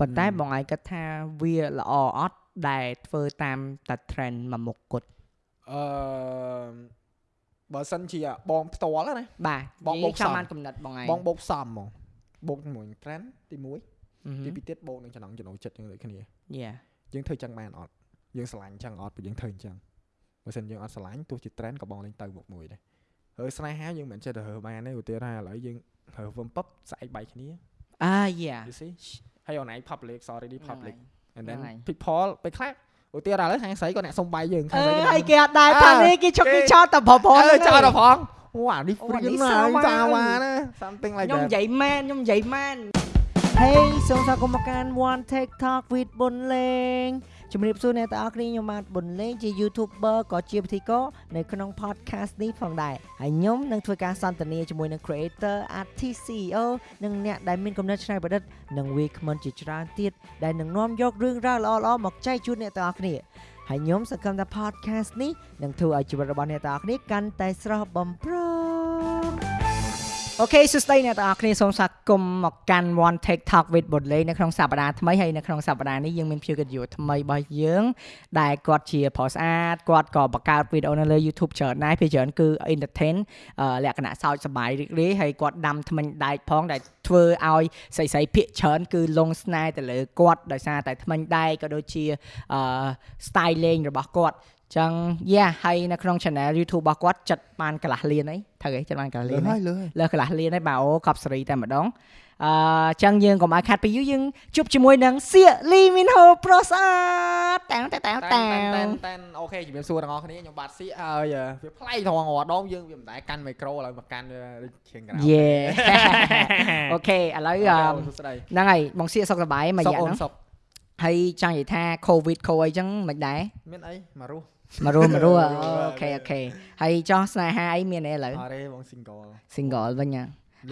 ប៉ុន្តែបងឯងគិតថាវាល្អអត់ដែលធ្វើតាមតែ trend មួយមុខគត់អឺបើសិនជាបងផ្ទាល់ណាបាទបងនិយាយបូកចាំសំបានកំណត់បងឯងបងបូកសំហ្មងបូកជាមួយ trend ទី1អឺទី2ទៀតបូកនឹងចំណងចំណូលចិត្តយើងដូចគ្នាយ៉ាយើងធ្វើចឹងបានអត់យើងស្រឡាញ់ចឹងអត់ព្រោះយើងធ្វើអញ្ចឹងបើសិនយើងអត់ស្រឡាញ់ទោះជា trend ក៏បងលេងទៅមុខមួយដែរហើយស្នេហាយើងមិនចេះទៅរើបានទេឧទាហរណ៍ថាឥឡូវយើងរើវឹមពឹបស្អែកបែកគ្នាអាយ៉ា you see ហើយអូនឯង public sorry នេះ public and then ហ្នឹងហើយ people ពេលខ្លះឧទាហរណ៍ឥឡូវខាងស្រីក៏អ្នកសុំបាយយើងខាអងស្រីើក៏យគេអត់ដែរអើផានេះគេជុកគេគេចោលតែប្រព័ន្ធអើចោលដល់ផងអូអានេះអូព្រៀអានេះងណាសាវ៉ាសាវ៉ាណា something like ខ្ញុំ that និយាយមែនខ្ញុំនិយាយមែន Hey សូមស្វាគមន៍មកកាន់ One TikTok with ប៊ុនលេង ជំរាបសួរអ្នកទាំងអស់គ្នាខ្ញុំបាទប៊ុនលេងជា YouTuber ក៏ជាពិធីករនៅក្នុង podcast នេះផងដែរហើយខ្ញុំនឹងធ្វើការសន្ទនាជាមួយនឹង creator artist CEO និងអ្នកដែលមានគំនិតច្នៃប្រឌិតនិងវាគ្មិនជាច្រើនទៀតដែលនឹងនាំយករឿងរ៉ាវល្អៗមកចែកជូនអ្នកទាំងអស់គ្នាហើយខ្ញុំសង្ឃឹមថា podcast នេះនឹងធ្វើឲ្យជីវិតរបស់អ្នកទាំងអស់គ្នាកាន់តែស្រស់បំព្រង អូខេសួស្តីអ្នកទាំងអស់គ្នាសូមស្វាគមន៍មកកាន់ One TikTok with បុលេនៅក្នុងសប្តាហ៍ថ្មីហើយនៅក្នុងសប្តាហ៍នេះយើងមានភ្ញៀវកិត្តិយសថ្មីរបស់យើងដែលគាត់ជាប្រុសស្អាតគាត់ក៏បង្កើតវីដេអូនៅលើ YouTube ច្រើនដែរពេលច្រើនគឺ entertain អឺលក្ខណៈសើចសប្បាយរីករាយហើយគាត់ដាំថ្មិញដែកផងដែលធ្វើឲ្យស្រីស្រីភាកច្រើនគឺលងស្នេហ៍ទៅលើគាត់ដោយសារតែថ្មិញដែកក៏ដូចជាអឺ style លេងរបស់គាត់ ចឹងយ៉ាហើយនៅក្នុង channel YouTube របស់គាត់ចិត្តបានកន្លះលានអីត្រូវអីចិត្តបានកន្លះលើលានអីហើយលើហើយលើកន្លះលានហើយបាទអូកប់សេរីតែម្ដងអឺចឹងយើងកុំឲ្យខាត់ពីយូរយើងជួបជាមួយនឹងសៀកលីមីនហូប្រុសស្អាតតាំងតាំងតាំងតែតាំតែងតែអូខេជំរាបសួរទាំងអស់គ្នាខ្ញុំបាទសៀកហើយវាប្លែកត្រង់រាល់ដងយើងវាមិនដែរកាន់មីក្រូឥឡូវមកកាន់វាដូចឈៀងក្រៅយេអូខេឥឡូវអឺអូសួស្ដីហ្នឹងហើយបងសៀកសុខសប្បាយមួយសុកយ៉ាងអូនហ្នឹងសុកហើយចង់និយាយថា COVID ខូអីចឹងមិនដែរមានអីមករស់ មករស់មករស់រស់អូខេអូខេហើយចោះស្នេហាអីមានអីឥឡូវអរេបង single single វិញហ៎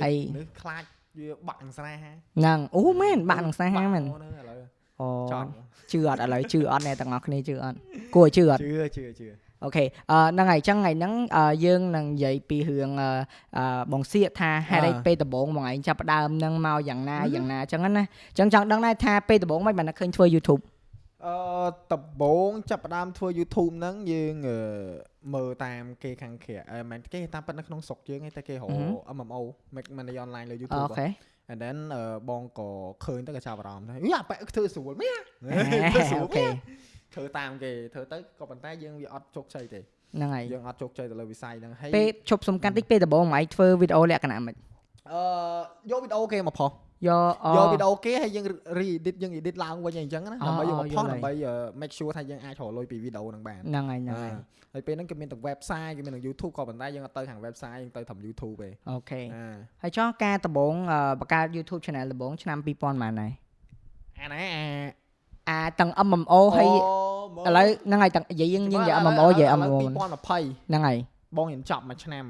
ហើយនេះខ្លាចវាបាក់នឹងស្នេហាហ្នឹងអូមែនបាក់នឹងស្នេហាមែនអូឥឡូវអូចត់ជឿអត់ឥឡូវជឿអត់អ្នកទាំងអស់គ្នាជឿអត់គួរឲ្យជឿអត់ជឿជឿជឿអូខេអឺហ្នឹងហើយអញ្ចឹងថ្ងៃហ្នឹងអឺយើងនឹងនិយាយពីរឿងអឺអឺបងសៀកថាហេតុអីអ่าពេលដំបូងបងឯងចាប់ផ្ដើមហ្នឹងមកយ៉ាងណាយ៉ាងណាអញ្ចឹងណាអញ្ចឹងចង់ដឹងដែរថាពេលដំបូងមិនបានឃើញធ្វើ YouTube អឺដំបងចាប់ផ្ដើមធ្វើ YouTube ហ្នឹងយើងអឺមើលតាមគេខាងក្រៅអឺមិនគេតាមប៉ិតនៅក្នុងស្រុកយើងឯងតែគេរក MMO make money online លើអូ YouTube ខេ and then អឺបងក៏ឃើញទៅក៏ចាប់អារម្មណ៍ដែរយីអាប៉ែកធ្វើស្រួលមែនអូធ្វើស្រួលខេមែនធ្វើតាមគេធ្វើទៅក៏ប៉ុន្តែយើងវាអត់ជោគជ័យទេហ្នឹងហើយយើងអត់ជោគជ័យទៅលើវិស័យហ្នឹងហើយពេលឈប់សំខាន់តិចពេលដំបូងបងឯងធ្វើវីដេអូលក្ខណៈមិនអឺយកវីដេអូគេមកផុស យកអូយកវីដេអូគេហើយយើង re-edit យើង edit ឡើងវិញអីចឹងណាអូដើម្បីយកមកអូផុសយល់ហើយដើម្បីអឺ make sure ថាយើងអាចរកលុយពីវីដេអូហ្នឹងបានហ្នឹងហើយហ្នឹងហើយហើយពេលហ្នឹងគេមានទាំង website គេមានទាំង YouTube ក៏ប៉ុន្តែយើងអត់ទៅខាង website យើងទៅតាម YouTube ទេ okay អាហើយចោះការដំបូងអឺបង្កើត YouTube channel ដំបូងឆ្នាំ2000ប៉ុន្មានដែរអាណាអាអាទាំង MMO ហើយឥឡូវហ្នឹងហើយទាំងនិយាយយើងយើងនិយាយ MMO និយាយ MMO 2020ហ្នឹងហើយបងខ្ញុំចាប់មួយឆ្នាំ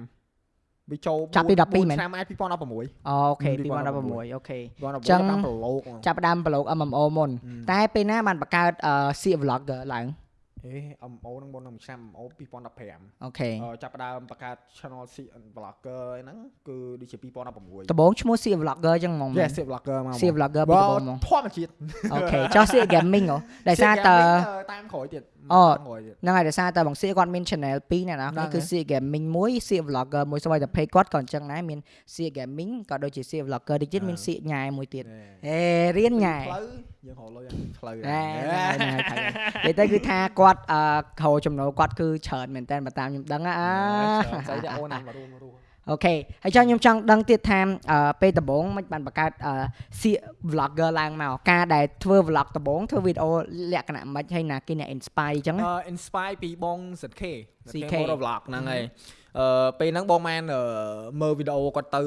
វាចូលចាប់ពី4 12មែនឆ្នាំអាច2016 okay 2016 2016 okay 2016ចឹងតាមប្រឡូកហ្មងចាប់ផ្ដើមប្លុក MMO មុនហឹមតែពេលណាបានបង្កើតអឺ SEA vlogger ឡើងអេ MO ហ្នឹងមុននឹងឆ្នាំ MO 2015អូខេអឺចាប់ផ្ដើមបង្កើត channel C vlogger ហ្នឹងគឺដូចជា2016ដំបូងឈ្មោះ SEA vlogger ចឹងហ្មង Yes C vlogger មក SEA vlogger ពីដំបូងហ្មងធម្មជាតិអូខេចោះ SEA gaming ហ៎ដោយសារតើតាមក្រោយទៀត អូតាមក្រោយទៀតហ្នឹងហើយដោយសារតើបង SEA គាត់មាន channel 2ណាណាហ្នឹងគឺហើយ SEA gaming មួយ SEA vlogger មួយស្វ័យតែ page គាត់ក៏អញ្ចឹងដែរមាន SEA gaming ក៏ដូចជា SEA vlogger តិចទៀតមាន SEA ញ៉ែមួយទៀតណែអេរៀនញ៉ែផ្លូវយើងរកលុយអាផ្លូវណែហ្នឹងហើយហ្នឹងហើយនិយាយទៅគឺថាគាត់អឺខោចំណូលគាត់គឺច្រើនមែនតើបើតាមខ្ញុំដឹងណាអស្អីតែអូនណាមករួមមករួម អូខេហើយចង់ខ្ញុំចង់ដឹងទៀតថាអឺពេលដំបូងមិនបានបង្កើតអឺសៀក vlogger ឡើងមកការដែលធ្វើ vlog ដំបូងធ្វើវីដេអូលក្ខណៈមិនហើយណាគេអ្នក inspire អញ្ចឹងណាអឺ inspire ពីបង ZK ZK Motor Vlog ហ្នឹងហើយអឺពេលហ្នឹងបងម៉ែនអឺមើលវីដេអូគាត់ទៅ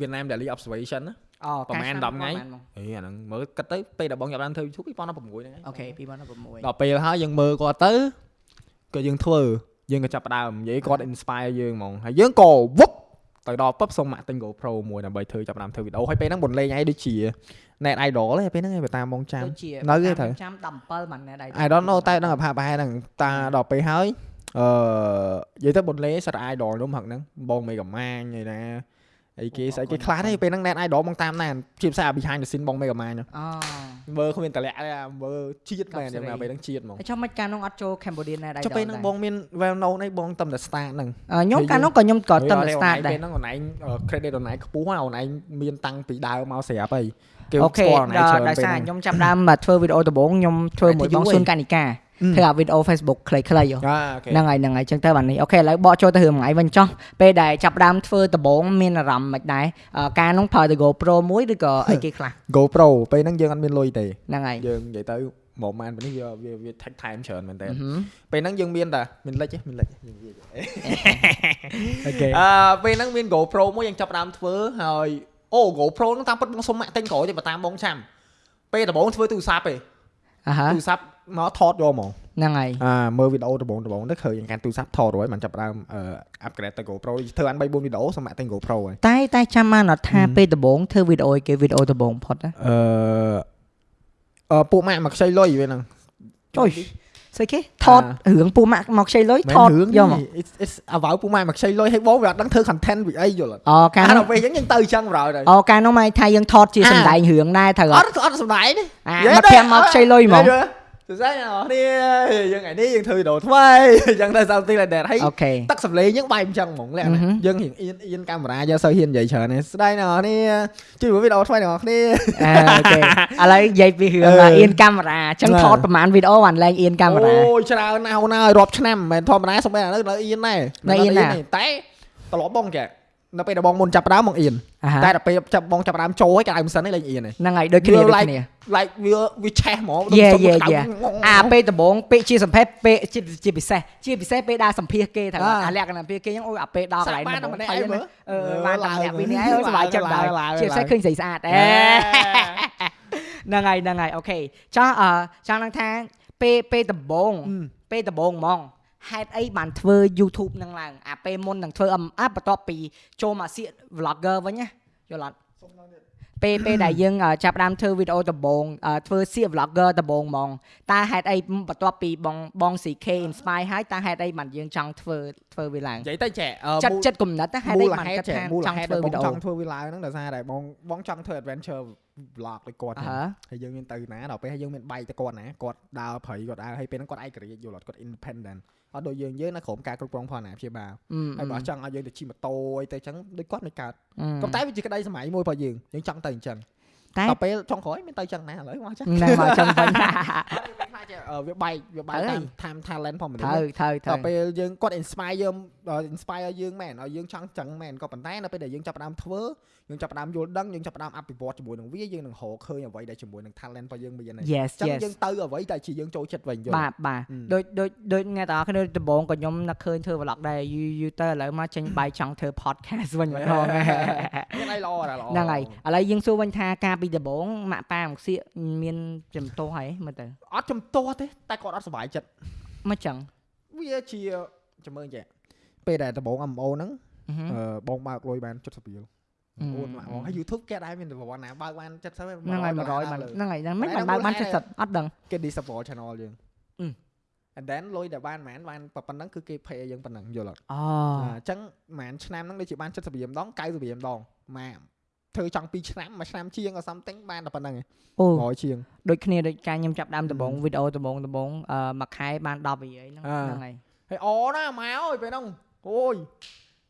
Vietnam Daily Observation ណាអូប្រហែលកាល10ថ្ងៃប្រហែលមកអេអាហ្នឹងមើលគិតទៅពេលដែលបងចាប់បានធ្វើ YouTube 2016ហ្នឹងហើយអូខេ2016ដល់ពេលហើយយើងមើលគាត់ទៅក៏យើងធ្វើយើងក៏ចាប់ផ្ដើមនិយាយគាត់ inspire យើងហ្មងហើយយើងក៏វឹប ទៅដល់ពឹបសុំមកទិញ GoPro មួយដើម្បីធ្វើចាប់ផ្ដើមធ្វើវីដេអូហើយពេលហ្នឹងបុនលេងឯងដូចជា net idol ទេពេលហ្នឹងឯងបើតាមបងចាំដូចជានៅទេទៅចាំ17បានណែដែរ I don't know តែដឹងថាប្រហែលហ្នឹងតាដល់ពេលហើយអឺនិយាយទៅបុនលេសរ idol ខ្ញុំហឹកហ្នឹងបងមេកំម៉ាញឯណា អីគេអូស្អីគេអរគុណខ្លះអរគុទេណពេលហ្នឹង net idol បងតាមណានជាភាសា behind the scene បង Mega Man អូមើលគ្មានតម្លាក់ទេអាមើលជាតិមែនកប់សេរីយ៉ាងណាពេលហ្នឹងជាតិហ្មងហើយចុះមិនកាលនោះអត់ចូល Cambodia ណាដែរចុះពេលហ្នឹងបងមាន well known អីបងតំតែ start ហ្នឹងខ្ញុំហើយកាលយើងនោះក៏ខ្ញុំក៏ទៅហើយ start ដែរពេលហ្នឹងអូនឯង credit អូនឯងខ្ពស់ហើយអូនឯងមានតាំងពីដើមមកស្រាប់ហើយគេអូខេស្គាល់អូនឯងដល់ច្រើនដោយពេលសារហ្នឹងខ្ញុំចាប់ផ្ដើមមកធ្វើវីដេអូដំបូងខ្ញុំធ្វើមួយតែបងយូរស៊ុនហីកានិកាអឺ ធ្វើអាវីដេអូ Facebook ខ្លីៗហ៎អាអូខេហ្នឹងហើយហ្នឹងហើយចឹងទៅបាននេះអូខេឥឡូវបកចូលទៅរឿងថ្ងៃវិញចុះពេលដែលចាប់ផ្ដើមធ្វើដំបូងមានអារម្មណ៍មិនដែរអឺការនោះប្រើទៅ GoPro មួយឬក៏អីគេខ្លះ GoPro ពេលហ្នឹងយើងអត់មានលុយទេហ្នឹងហើយយើងនិយាយទៅមកម៉ានពេលនេះវាវាវា take time ច្រើនមែនតើអឺហឹមពេលហ្នឹងយើងមានតែមានលិចទេមានលិចទេយើងវាអូខេអឺពេលហ្នឹងមាន GoPro មួយយើងចាប់ផ្ដើមធ្វើហើយអូ GoPro ហ្នឹងតាមពិតបងសុំម៉ាក់ទិញក្រោយទេបើតាមបងចាំពេលដំបូងធ្វើទូរស័ព្ទទេអាហាទូរស័ព្ទ មកថតយកហ្មងហ្នឹងហើយអាមើលវីដេអូដំបូងដំបូងទៅឃើញកាន់ទូរស័ព្ទថតរួចបានចាប់ផ្ដើមអឺ upgrade ទៅ GoPro ធ្វើអាន3 4វីដេអូសុំម៉ាក់ទិញ GoPro ហើយតែតែចាំបានអត់ថាពេលដំបូងធ្វើវីដេអូឲ្យគេវីដេអូដំបូងផុតណាអឺអឺពួកម៉ាក់មកខ្ចីលុយពេលហ្នឹងចុយស្អីគេថតរឿងពូម៉ាក់មកខ្ចីលុយមែថនតរឿងយកមកនេះ it's it's អវ៉ៅពួកម៉ាក់មកខ្ចីលុយឲ្យបងវាអត់ដឹងធ្វើ content ពីអីយល់អត់អូកាលអានោះដល់ពេលអញ្ចឹងយើងទៅអញ្ចឹងប្រហែលទៅអូកាលនោះមកថាយើងថតជាអាសម្ដែងរឿងដែរត្រូវអអត់ត់អត់សំដែងទេអានិយាយមកទេព្រាំមកខ្ចីលុយហ្មង សួស្ដីអ្នកនរគ្នាយើងថ្ងៃនេះយើងធ្វើវីដេអូថ្មីអញ្ចឹងទៅ something like that ហើយអូខេទឹកសំឡេងយើងបែបអញ្ចឹងហ្មងលក្ខអឺហឹមណៈយើងរៀងអៀនអៀនកាមេរ៉ាយកសូវហ៊ាននិយាយច្រើនទេស្ដីអ្នកនរគ្នាជួយមើលវីដេអូថ្មីអ្នកនរគ្នាអឺអូខេឥឡូវនិយាយពីរឿងអឺអៀនកាមេរ៉ាអញ្ចឹងអឺថតប្រហែលវីដេអូបានឡើងអៀនកាមេរ៉ាអូយច្រើនណាស់អូនហើយរាប់ឆ្នាំមិនមែនធម្មតាសំបីឥឡូវនៅអៀនដែរនៅអៀនណាទេតែត្រឡប់បងចា នៅពេលដែលបងមុនចាប់ផ្ដើមបងអៀនអាហាតែដល់ពេលចាប់បងចាប់ផ្ដើមចូលហើយកៅមិនសិនទេលេងអៀនទេហ្នឹងហើយដូចគ្នាវាដូច like គ្នា like វាវាឆេះហ្មង Yeah, សុំ yeah, ក្តៅ yeah. ងងអាពេលដំបូងពេលជាសម្ភារពេលជាជាពិសេសជាពិសេសពេលដើរសម្ភារគេថាអ่าអាលក្ខណៈពេលគេហ្នឹងអូយអាពេលដល់កន្លែងសាក់បានតែម្នាក់ឯងមើលអឺបានតែម្នាក់ពីរនេះឯងឡើងសប្បាយចិត្តឡើងដែរឡើងជាពិសេសឡើងឃើញស្រីស្អាតអេហ្នឹងហើយហ្នឹងហើយអូខេចោះអឺចង់នឹងថាពេលពេលដំបូងអឺពេលដំបូងហ្មង ហេតុអីបានធ្វើ YouTube នឹងឡើងអាពេលមុននឹងធ្វើអឹមអាបន្ទាប់ពីចូលមកសៀក vlogger វិញណាយល់អត់ពេលពេលដែលយើងអឺចាប់ផ្ដើមធ្វើវីដេអូដំបូងអឺធ្វើសៀក vlogger ដំបូងហ្មងតើហេតុអីបន្ទាប់ពីបងបង CK inspire ហើយតើហេតុអីបានយើងចង់ធ្វើធ្វើវាឡើងនិយាយទៅចែចិត្តចិត្តគំនិតណាហេតុមូអីលបានហេតុគិតចែថាមូលចង់ហេតុធ្វើដែលវីបងដេអូចង់ធ្វើវាឡើងហ្នឹងដោយសារតែបងបងចង់ធ្វើ adventure vlog ដូចគាត់អឺហ្នឹងហ៎ហើយយើងមានទៅណាដល់ពេលហើយយើងមានបែកទៅគាត់ណាគាត់ដើរព្រៃគាត់ដើរហើយពេលហ្នឹងគាត់ឯករាជ្យយល់អត់គាត់ independent អត់ដូចយើងយើងនៅក្រុមការគ្រប់គ្រងផងណាព្យាបាលអឺហើយបើចង់ឲ្យយើងទៅជិះម៉ូតូអីទៅអញ្ចឹងដូចគាត់មិនកើតអឺក៏តែវាជាក្តីសម័យមួយរបស់យើងយើងចង់ទៅអញ្ចឹងតែដល់ពេលចុងក្រោយមានទៅអញ្ចឹងណាឥឡូវមកអញ្ចឹងហ្នឹងមកចឹងវិញអត់មានខ្លាចទេអឺវាបែកវាបែកត្រូវតាម time talent ផងមនុស្សត្រូវត្រូវត្រូវដល់ពេលយើងគាត់ inspire យើងអឺ inspire យើងមែនឲ្យយើងចង់ចឹងមែនក៏ប៉ុន្តែនៅពេលដែលយើងចាប់ផ្ដើមធ្វើ យើងចាប់ផ្ដើមយល់ដឹងយើងចាប់ផ្ដើមអភិវឌ្ឍជាមួយនឹងវាយើងនឹងរកឃើញអ្វីដែលជាមួយនឹង talent របស់យើងមានហ្នឹង Yes ចឹង yes យើងទៅអ្វីដែលជាយើងចូលចិត្តវិញយល់បាទបាទអឺដូចដូចដូចអ្នកទាំងអស់គ្នាដំបូងក៏ខ្ញុំនឹកឃើញធ្វើ vlog ដែរយូរយូរទៅឥឡូវមកចេញបាយចង់ធ្វើ podcast វិញម្ដងមានអីល្អដែរល្អហ្នឹងហើយឥឡូវយើងសួរវិញថាការពីដំបូងម៉ាក់ប៉ាមកសៀកមានចំទោសហើយមើលទៅអត់ចំទាស់ទេតែគាត់អត់សុបាយចិត្តមកចឹងវាជាចាំមើលចេះពេលដែលដំបង MO ហ្នឹងអឺហឹមអឺបងបើកលុយបាន70រៀល អឺអូនម៉ាក់បងហើយ YouTube គេដែរមានប្រវត្តិណាបើកបាន70ហ្នឹងហ្នឹងហើយ100បានហ្នឹងហើយហ្នឹងមិនបានបើកបាន70អត់ដឹងគេ disable channel យើងអឺ and then លុយដែលបានហ្មងបានប៉ុណ្ណឹងគឺគេ pay យើងប៉ុណ្ណឹងយល់អត់អូអញ្ចឹងហ្មងឆ្នាំហ្នឹងដូចជាបាន70រៀលម្ដង90រៀលម្ដងម៉ាធ្វើចង់2ឆ្នាំមួយឆ្នាំជាងក៏ something បានតែប៉ុណ្្នឹងឯងអូ100ជាងដូចគ្នាដូចការខ្ញុំចាប់ដើមដំបូងអឺវីដេអូដំបូងដំបូងអឺមួយខែបាន10រៀលហ្នឹងអឺហ្នឹងហើយហើយអណាម៉ែអើយពេលហ្នឹងអូយ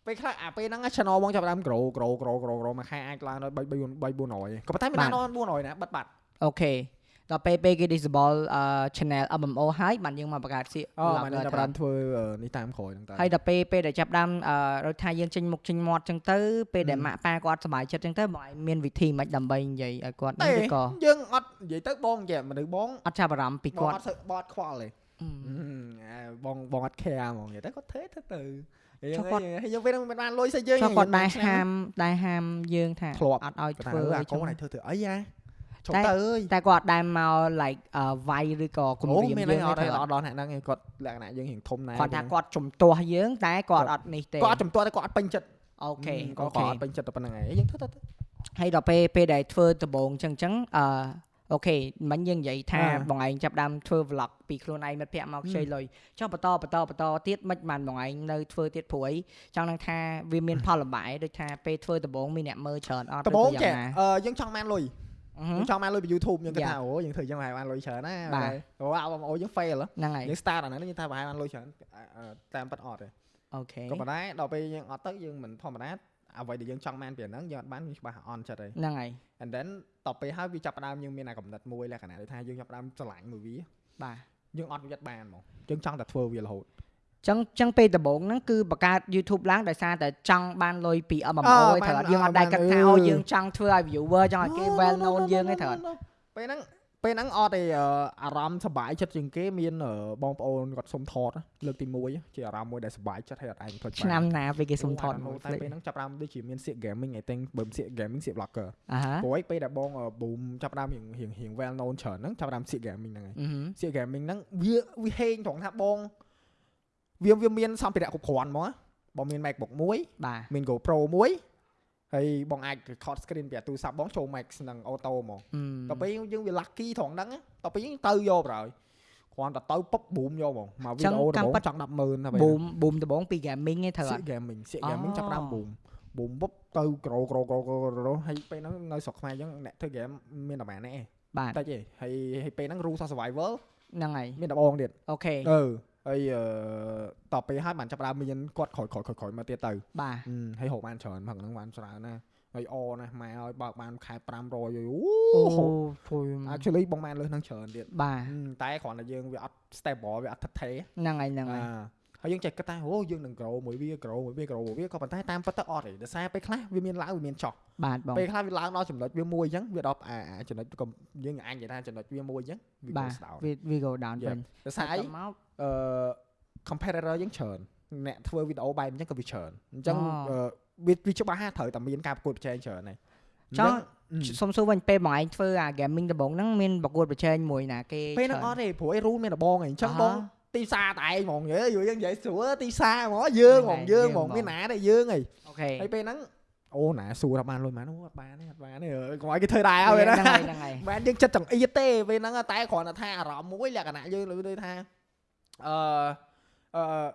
ពេលខ្លះអាពេលហ្នឹង channel បងចាប់ដើម grow grow grow grow grow មួយខែអាចឡើងដល់3 4 400ក៏ប៉ុន្តែមិនដល់400ណាបិទបាត់អូខេដល់ពេលពេលគេ disable អឺ channel MMO ហើយបានយើងមកបង្កើតសៀកអូ vlogger បានចាប់ថាបានធ្វើអឺនេះតាមក្រោយហ្នឹងតើហើយដល់ពេលពេលដែលចាប់ដើមអឺរកថាយើងចេញមុខចេញមាត់ចឹងទៅពេលដែលហឹមម៉ាក់ប៉ាគាត់សប្បាយចិត្តចឹងទៅបងឯងមានវិធីមិនដើម្បីនិយាយឲ្យគាត់ទេនេះឬក៏យើងអត់និយាយទៅបងនិយាយមនុស្សបងអត់ចាប់អារម្មណ៍ពីបងគាត់អត់សើបត់ខ្វល់ទេអឺអាបងបងអត់ care ហ្មងនិយាយទៅគាត់ធ្វើធ្វើទៅហើយ ចុះយើងគាត់ហើយយើងពេលហ្នឹងមិនបានលុយស្អីយើងចុះគាត់ដែរឆ្នាំហាមដែរហាមយើងថាធ្លាប់អត់ឲ្យគាត់ថាធ្វើអឺអាអីកូចឹងនឲ្យធ្វើធ្វើអីអាចុះតែទៅអើយតែគាត់អត់ដែរមក like អឺវាយឬក៏គំអូរាមមានយើអីងអត់ទេទេអអត់ត់ដល់ហ្នឹងហ្នឹងគាត់លក្ខណៈយើងរៀងធំណាស់គាត់ថាគាត់ជំទាស់យើងតែគាត់អត់នេះទេគាត់អត់ចំទាស់តែគាត់អត់ពេញចិត្តអូខេគាអូត់គាត់ខេអត់ពេញចិត្តតែប៉ុណ្្នឹងឯងយើងធ្វើទៅទៅហើយដល់ពេលពេលដែលធ្វើដំបូងចឹងចឹងអឺ អូខេមិញយើងនិយាយថាអ่าបងឯងចាប់ដើមធ្វើ vlog ពីខ្លួនឯងមិត្តភ័ក្តិមកខ្ចីលុយចុះបន្តបន្តបន្តទៀតមិនបានបងឯងនៅធ្វើទៀតព្រួយចង់នឹងថាវាមានផលលំបាកឯងដូចថាពេលធ្វើដំបូងមានអ្នកមើលច្រើនអត់ដំបូងឬក៏ចេះយ៉ាងណាអឺយើងចង់បានលុយអឺហឹមយើងចង់បានលុយពី YouTube យើងគិតយ៉ាថាអូយើងធ្វើយ៉ាងម៉េចបានលុយច្រើនណាបាទអូអាបងអូយើង fail ហ៎ហ្នឹងហើយយើង start អាហ្នឹងយើងថាប្រហែលបានលុយច្រើនអឺអឺតាមប៉ាត់អត់ទេអូខេក៏ប៉ុន្តែដល់ពេលយើងអត់ទៅយើងមិនធម្មតា អ្វីដែលយើងចង់បានពីអាហ្នឹងយើងអត់បានយើងច្បាស់អន់ចិត្តហើយហ្នឹងហើយ and then តទៅពេលហើយវាចាប់ផ្ដើមយើងមានអាកំណត់មួយលក្ខណៈដូចថាយើងចាប់ផ្ដើមស្រឡាញ់មួយវាបាទយើងអត់វិតបានហ្មងយើងចង់តែធ្វើវារហូតចឹងចឹងពេលដំបូងហ្នឹងគឺបង្កើត YouTube ឡើងដោយសារតែចង់បានលុយពី MMO អ่าឯងត្រូវអត់យើងអត់បានដែរគិតថាអឺអូយើងចង់ធ្វើឲ្យ viewer ចង់ឲ្យគេ well known យើងឯងត្រូវអត់ពេលហ្នឹង ពេលហ្នឹងអត់ទេអឺអារម្មណ៍សប្បាយចិត្តជាងគេមានអឺបងប្អូនគាត់សុំថតលើកទី1ជាអារម្មណ៍មួយដែលសប្បាយចិត្តហើយអត់ឯងធ្វើច្បាស់ឆ្នាំណាពេលគេសុំថតអូមកតែពេលហ្នឹងចាប់ផ្ដើមដូចជាមានសៀក gaming ឯទាំងបើសៀក gaming សៀក vlogger អាហាព្រោះឯពេលដែលបង boom ចាប់ផ្ដើមរៀងរៀងរៀង well known ច្រើនហ្នឹងចាប់ផ្ដើមសៀក gaming ហ្នឹងឯងអឺហឹមសៀក gaming ហ្នឹងវាវាហេងត្រង់ថាបងវាវាមានសម្ភារៈគ្រប់គ្រាន់ហ្មងណាបងមាន MacBook មួយបាទមាន GoPro មួយ ហើយបងអាច record screen ពីទូរស័ព្ទបងចូល Max និង Auto ហ្មងអឺដល់ពេលយើងវា lucky ត្រង់ហ្នឹងណាដល់ពេលយើងទៅយកប្រហើយគ្រាន់តែទៅពុប boom យកហ្មងមកវីដេអូដំបូងចង់100000ណាពេល boom boom ដំបងពី gaming ឯងត្រូវអសៀត់ក gaming សៀកអូ gaming ចាប់ផ្ដើម boom boom ពុបទៅក្រោក្រោក្រោក្រោក្រោហើយពេលហ្នឹងនៅស្រុកខ្មែរយើងអ្នកធ្វើ game មានតែប៉ុន្មានទេបាទតិចទេហើយហើយពេលហ្នឹង rule of survival ហ្នឹងហើយមានតែបងទៀតអូខេអឺ ហើយអឺតទៅពេលហើយបានចាប់ផ្ដើមមានគាត់ក្រោយក្រោយក្រោយក្រោយមកទៀតទៅបាទហឹមហើយហូបបានច្រើនមកហ្នឹងបានច្រើនណាហើយអណាស់ម៉ែឲ្យបើកបានខែ500យូអូហូបភុយ actually បងបានលើសហ្នឹងច្រើនទៀតបាទហឹមតែគ្រាន់តែយើងវាអត់ stable វាអត់ថិតថេរហ្នឹងហើយហ្នឹងហើយអាហើយយើងចេះគិតថាអូយើងនឹង grow មួយវា grow មួយវា grow មួយវាក៏ប៉ុន្តែតាមពិតទៅអត់ទេដោយសារពេលខ្លះវាមានឡើងវាមានចុះបាទបងពេលខ្លះវាឡើងដល់ចំណុចវាមួយអញ្ចឹងវាដល់អាអាចំណុចក៏យើងអាចនិយាយថាចំណុចវាមួយអញ្ចឹងវាបាក៏ទស្ដោតវាវា go down យ៉ាវិញដោយសារអីទៅមក អឺ competitor យើងច្រើនអ្នកធ្វើវីដេអូបែបអញ្ចឹងក៏វាច្រើនអញ្ចឹងអូអឺវាវាច្បាស់ថាត្រូវតែមានការប្រកួតប្រជែងច្រើនហើយចង់អញ្ចឹងសុំសួរវិញពេលបងឯងធ្វើអា gaming ដំបងហ្នឹងមានប្រកួតប្រជែងមួយណាគេពេលហ្នឹងអត់ទេព្រោះឯ rule មានតែបងឯងអញ្ចឹងបងទីផ្សារតែឯងហ្មងយើយយើងនិយាយស្រួលទីផ្សារហ្មងយើងហ្មងយើងហ្មងមានណាទេយើងឯងអូខេហើយពេលហ្នឹងអូណាសួរថាបានលុយបានអូអត់បានទេអត់បានទេអើកុំឲ្យគេធ្វើដែរហើយហ្នឹងណាហើយហ្នឹងហើយមិនយើងចិត្តចង្អៀតទេពេលហ្នឹងតែគ្រាន់តែថាអារម្មណ៍មួយលក្ខណៈយើងលើដូចថា អឺអឺ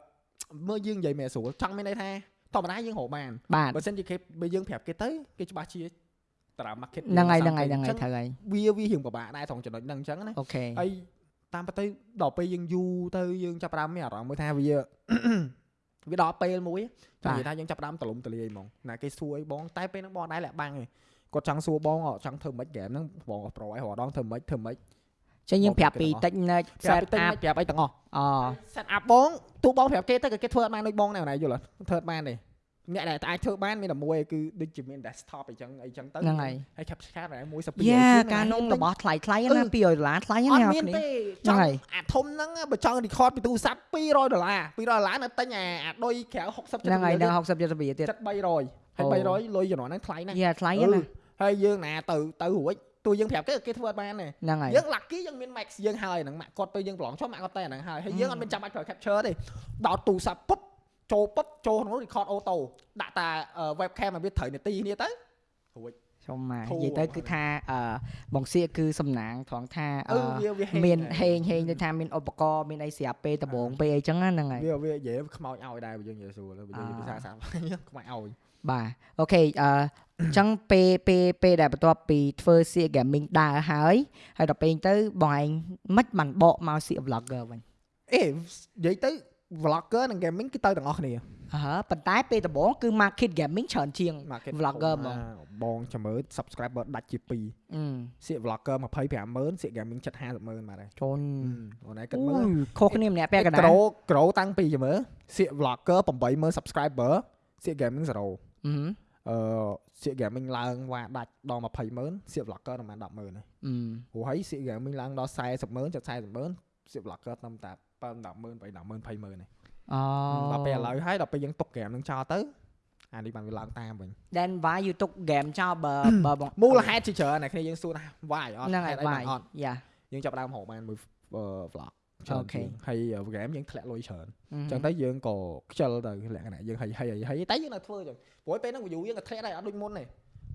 មើលយើងនិយាយមែនស្រួលចង់មានន័យថាធម្មតាយើងរកបានបាទបើសិនជាគេបើយើងប្រាប់គេទៅគេច្បាស់ជាតារា market ហ្នឹងហើយហ្នឹងហើយហ្នឹងហើយអញ្ចឹងត្រូវហើយវាវារៀងពិបាកដែរត្រង់ចំណុចហ្នឹងអញ្ចឹងណាអូខេហើយតាមពិតទៅដល់ពេលយើងយូរទៅយើងចាប់ផ្ដើមមានអារម្មណ៍មួយថាវាវាដល់ពេលមួយចង់និយាយថាយើងចាប់ផ្ដើមទលំទលាយហ្មងណាគេសួរអីបងតែពេលហ្នឹងបងដែរលាក់បាំងឯងគាត់ចង់សួរបងអត់ចង់ធ្វើមិនហ្គេមហ្នឹងបងក៏ប្រូឲ្យរាល់ដងធ្វើមិនធ្វើមិន ចឹងយើងប្រាប់ពី technique ប្រាប់ set ទៅ up ប្រាប់អីទាំងអស់អូ set up បងទូបងប្រាប់គេទៅក៏គេធ្វើអត់បានដូចបងដែរណាយល់អត់ធ្វើអត់បានទេអ្នកដែលអាចធ្វើបានមានតែមួយគឺដូចជាមាន desktop អីចឹងអីចឹងទៅហ្នឹងហើយហើយ capture card ដែរមួយ12យ៉ាការនងរបស់ថ្លៃថ្លៃណា200ដុល្លារថ្លៃអណាត់អ្នកមានគ្នាទេហ្នឹងចង់ហើយអាធំហ្នឹងបើចង់ record ពីទូរស័ព្ទ200ដុល្លារ200ដុល្លារនៅទិញអាអាដុយក្រៅ60ហ្នឹងហើយ70ដល់60 70រៀលទៀតចិត្ត300ហើយអូ300លុយជំនាន់ហ្នឹងថ្លៃណាស់យ៉ាថ្លៃអឺណាស់ហើយយើងណាទៅទៅរួច តួយើងប្រាប់គេគេធ្វើអត់បានទេហ្នឹងហើយយើង lucky យើងមាន max យើងហើយហ្នឹងម៉ាក់គាត់ទៅយើងប្រឡងចុះម៉ាក់គាត់តែហ្នឹងហើយហើយយើងអត់មានចាំបាច់ប្រើ capture ទេដោតទូរស័ព្ទពុបចូលពុបចូលក្នុងនោះ record auto ដាក់តា webcam ឲ្យវាត្រូវនាទីនេះទៅរួចសុំមកធូរនិយាយទៅគឺថាអឺបងសៀកគឺសំណាងត្រង់ថាអអឺឺវាវាមានដែរហេងហេងដូចថាមានឧបករណ៍មានអីស្រាប់ពេលដំបងពេលអីចឹងណាហ្នឹងហើយវាវានិយាយខ្មោចឲ្យដែរបើយើងនិយាយស្រួលបើយើងនិយាយភាសាសាមញ្ញខ្មោចឲ្យ បាទអូខេអឺអញ្ចឹងពេលពេលពេលដែលបន្ទាប់ពីធ្វើសៀក gaming ដើរហើយហើយដល់ពេលហ្នឹងទៅបងឯងមិនបានបកមកសៀក vlogger វិញអេនិយាយទៅ vlogger និង gaming គឺទៅទាំងអស់គ្នាអើប៉ុន្តែពេលដំបូងគឺ market gaming ច្រើនជាង market vlogger ហ្មងបងចាំមើល subscriber ដាច់ជា2អឺសៀក vlogger 250,000សៀក gaming ចិត្ត500,000បាទហើយជូនអូនឯងគិតអូមើលយខុសគ្នាម្នាក់ពាក់កណ្ដាលក្រូក្រូតាំងពីចាំមើលសៀក vlogger 80,000 subscriber សៀក gaming 0 អឺអឺសៀក gaming ឡើងវ៉ាដាច់ដល់20,000សៀក vlogger ប្រហែល10,000ហើយអឺព្រោះហើយសៀក gaming ឡើងដល់40,000ចិត្ត40,000សៀក vlogger តាមតែ7 10,000 8 10,000 20,000ហើយអូដល់ពេលឥឡូវហើយដល់ពេលយើងຕົក game នឹងចោលទៅអានេះបានវាឡើងតាមវិញ then why you took game ចោលបើបើបងមូលហេតុជាច្រើនអ្នកគ្នាយើងសួរថា why អត់ហ្នឹងហើយហេតុអីបាន why អត់យ៉ាយើងចាប់ផ្ដើមរកបានមួយ vlog ច្រើនអូខេជាងហើយ game យើងធ្លាក់លុយច្រើនអអញ្ចឹងទៅយើងក៏ខ្ជិលទៅលក្ខណៈយើងហីហីហីហីតែយើងនៅធ្វើអញ្ចឹងព្រោះពេលហ្នឹង view យើងក៏ធ្លាក់ដែរអត់ដូចមុនទេ